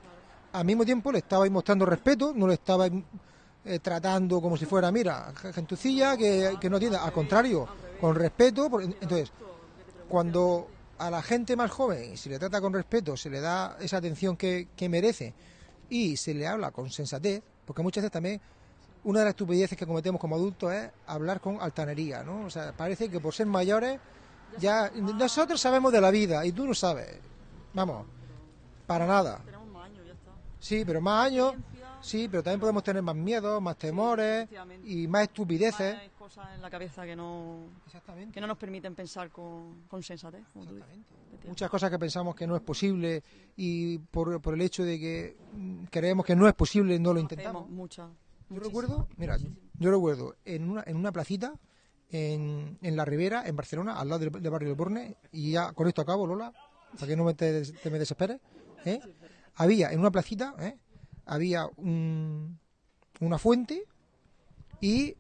[SPEAKER 1] al mismo tiempo le estabais mostrando respeto, no le estabais eh, tratando como si fuera, mira, gentucilla que, que no tiene, al contrario, con respeto. por- entonces, cuando a la gente más joven se le trata con respeto, se le da esa atención que, que merece y se le habla con sensatez, porque muchas veces también una de las estupideces que cometemos como adultos es hablar con altanería, ¿no? O sea, parece que por ser mayores ya nosotros sabemos de la vida y tú no sabes. Vamos, para nada. Sí, pero más años, sí, pero también podemos tener más miedos, más temores y más estupideces.
[SPEAKER 16] Hay cosas en la cabeza que no, que no nos permiten pensar con, con sensatez.
[SPEAKER 1] muchas cosas que pensamos que no es posible y por, por el hecho de que creemos que no es posible no lo intentamos.
[SPEAKER 16] Muchas.
[SPEAKER 1] Yo recuerdo, mira, yo recuerdo en una, en una placita en, en la Ribera, en Barcelona, al lado del, del barrio del Borne, y ya con esto acabo, Lola, para que no me te, te me desesperes, ¿eh? Había en una placita, ¿eh? había un- una fuente y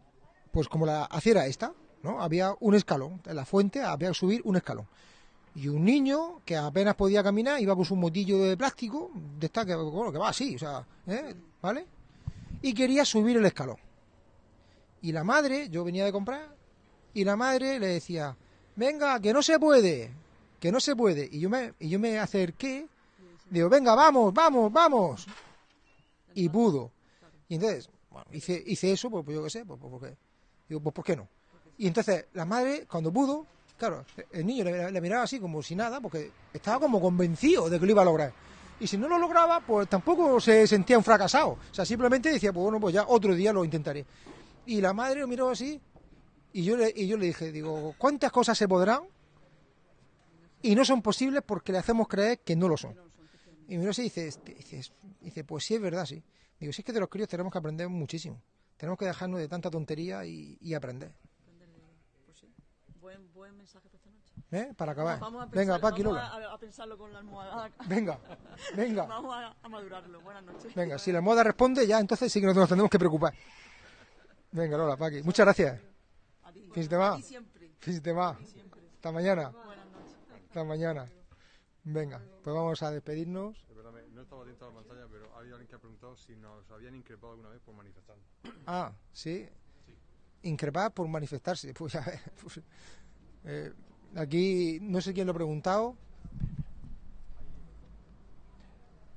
[SPEAKER 1] pues como la acera esta, ¿no? Había un escalón, en la fuente había que subir un escalón. Y un niño que apenas podía caminar iba con su motillo de plástico, de esta que, bueno, que va así, o sea, ¿eh? ¿vale? Y quería subir el escalón. Y la madre, yo venía de comprar, y la madre le decía, venga, que no se puede, que no se puede. Y yo me, y yo me acerqué, digo, venga, vamos, vamos, vamos. Y pudo. Y entonces, bueno, hice, hice eso, pues, pues yo qué sé, pues, pues, porque, digo, pues ¿por qué no? Y entonces la madre, cuando pudo, claro, el niño le, miraba así como si nada, porque estaba como convencido de que lo iba a lograr. Y si no lo lograba, pues tampoco se sentía un fracasado. O sea, simplemente decía, pues bueno, pues ya otro día lo intentaré. Y la madre lo miró así, y yo le, y yo le dije, digo, ¿cuántas cosas se podrán? Y no son posibles porque le hacemos creer que no lo son. Y así y dice, dice, dice, pues sí es verdad, sí. Digo, si es que de los críos tenemos que aprender muchísimo. Tenemos que dejarnos de tanta tontería y, y aprender.
[SPEAKER 16] Buen, buen mensaje para esta noche.
[SPEAKER 1] ¿Eh? Para acabar.
[SPEAKER 16] Vamos a
[SPEAKER 1] Venga,
[SPEAKER 16] pensar-
[SPEAKER 1] Paqui,
[SPEAKER 16] vamos
[SPEAKER 1] Lola.
[SPEAKER 16] a, a pensarlo con la almohada.
[SPEAKER 1] Venga, venga.
[SPEAKER 16] Vamos a, a madurarlo. Buenas noches.
[SPEAKER 1] Venga, si la moda responde, ya entonces sí que nos, nos tendremos que preocupar. Venga, Lola, Paqui. Muchas gracias.
[SPEAKER 16] A ti siempre.
[SPEAKER 1] Fin de Hasta mañana. Hasta mañana. Venga, pues vamos a despedirnos.
[SPEAKER 17] Perdóname, no estaba atento a la pantalla, pero había alguien que ha preguntado si nos habían increpado alguna vez por manifestarnos.
[SPEAKER 1] Ah, sí. Increpar por manifestarse. Pues a ver. pues, eh, aquí no sé quién lo ha preguntado.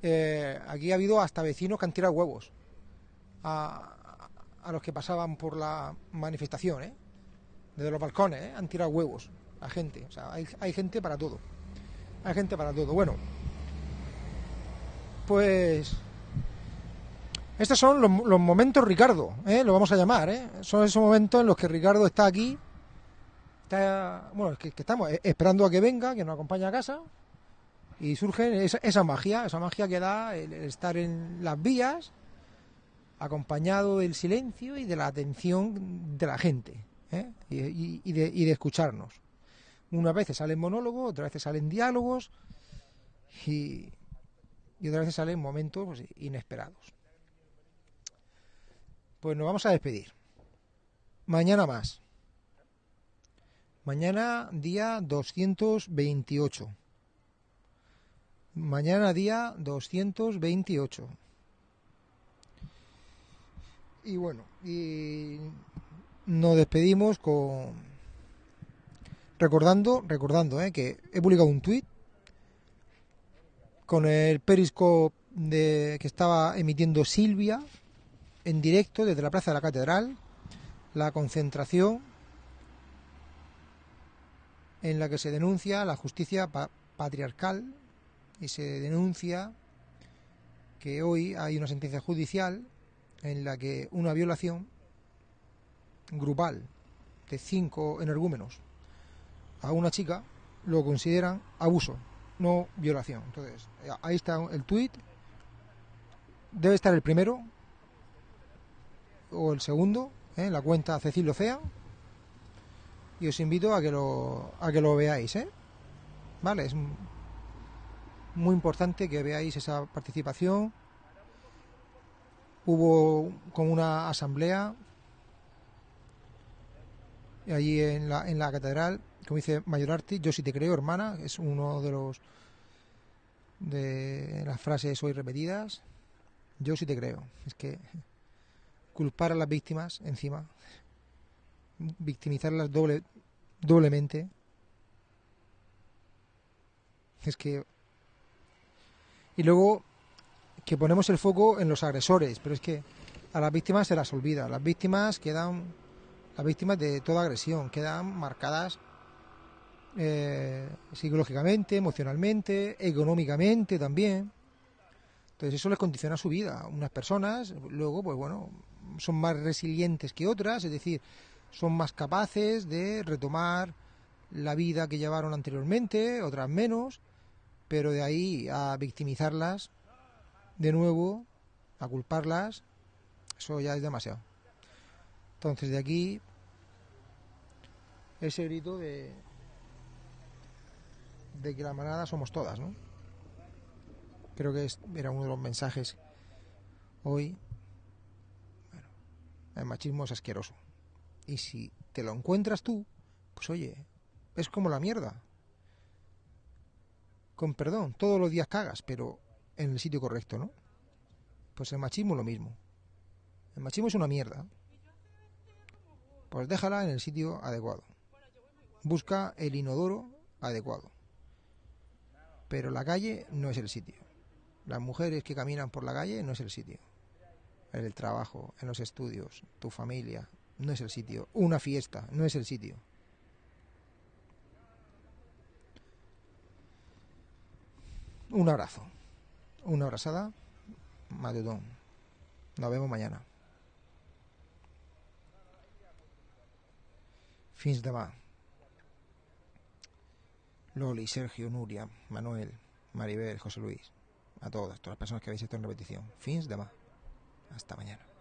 [SPEAKER 1] Eh, aquí ha habido hasta vecinos que han tirado huevos a, a los que pasaban por la manifestación, ¿eh? Desde los balcones, ¿eh? Han tirado huevos a gente. O sea, hay, hay gente para todo. Hay gente para todo. Bueno, pues estos son los, momentos Ricardo, ¿eh? lo vamos a llamar, ¿eh? son esos momentos en los que Ricardo está aquí, está, bueno, que, estamos eh, esperando a que venga, que nos acompañe a casa, y surge esa, esa magia, esa magia que da el, estar en las vías, acompañado del silencio y de la atención de la gente, ¿eh? y de escucharnos. Unas veces salen monólogos, otras veces salen diálogos, y, y otras veces salen momentos pues, inesperados. Pues nos vamos a despedir. Mañana más. Mañana día 228. Mañana día 228. Y bueno, y nos despedimos con recordando, recordando, eh, que he publicado un tuit con el periscope de que estaba emitiendo Silvia en directo desde la Plaza de la Catedral, la concentración en la que se denuncia la justicia pa- patriarcal y se denuncia que hoy hay una sentencia judicial en la que una violación grupal de cinco energúmenos a una chica lo consideran abuso, no violación. Entonces, ahí está el tuit. Debe estar el primero o el segundo ¿eh? la cuenta Cecil Ocea. Y os invito a que lo, a que lo veáis, ¿eh? Vale, es muy importante que veáis esa participación. Hubo como una asamblea allí en la, en la catedral, como dice Mayorarti, yo sí te creo, hermana, es uno de los de las frases hoy repetidas. Yo sí te creo. Es que culpar a las víctimas encima, victimizarlas doble, doblemente, es que... Y luego que ponemos el foco en los agresores, pero es que a las víctimas se las olvida. Las víctimas quedan, las víctimas de toda agresión, quedan marcadas eh, psicológicamente, emocionalmente, económicamente también. Entonces eso les condiciona su vida. Unas personas, luego, pues bueno, son más resilientes que otras, es decir, son más capaces de retomar la vida que llevaron anteriormente, otras menos, pero de ahí a victimizarlas de nuevo, a culparlas, eso ya es demasiado. Entonces de aquí ese grito de de que la manada somos todas, ¿no? Creo que es- era uno de los mensajes hoy. Bueno, el machismo es asqueroso. Y si te lo encuentras tú, pues oye, es como la mierda. Con perdón, todos los días cagas, pero en el sitio correcto, ¿no? Pues el machismo lo mismo. El machismo es una mierda. Pues déjala en el sitio adecuado. Busca el inodoro adecuado. Pero la calle no es el sitio. Las mujeres que caminan por la calle no es el sitio. En el trabajo, en los estudios, tu familia, no es el sitio. Una fiesta, no es el sitio. Un abrazo. Una abrazada. Madudón. Nos vemos mañana. Fins demà. Loli, Sergio, Nuria, Manuel, Maribel, José Luis. A todas, todas las personas que habéis hecho en repetición. Fins demà. Hasta mañana.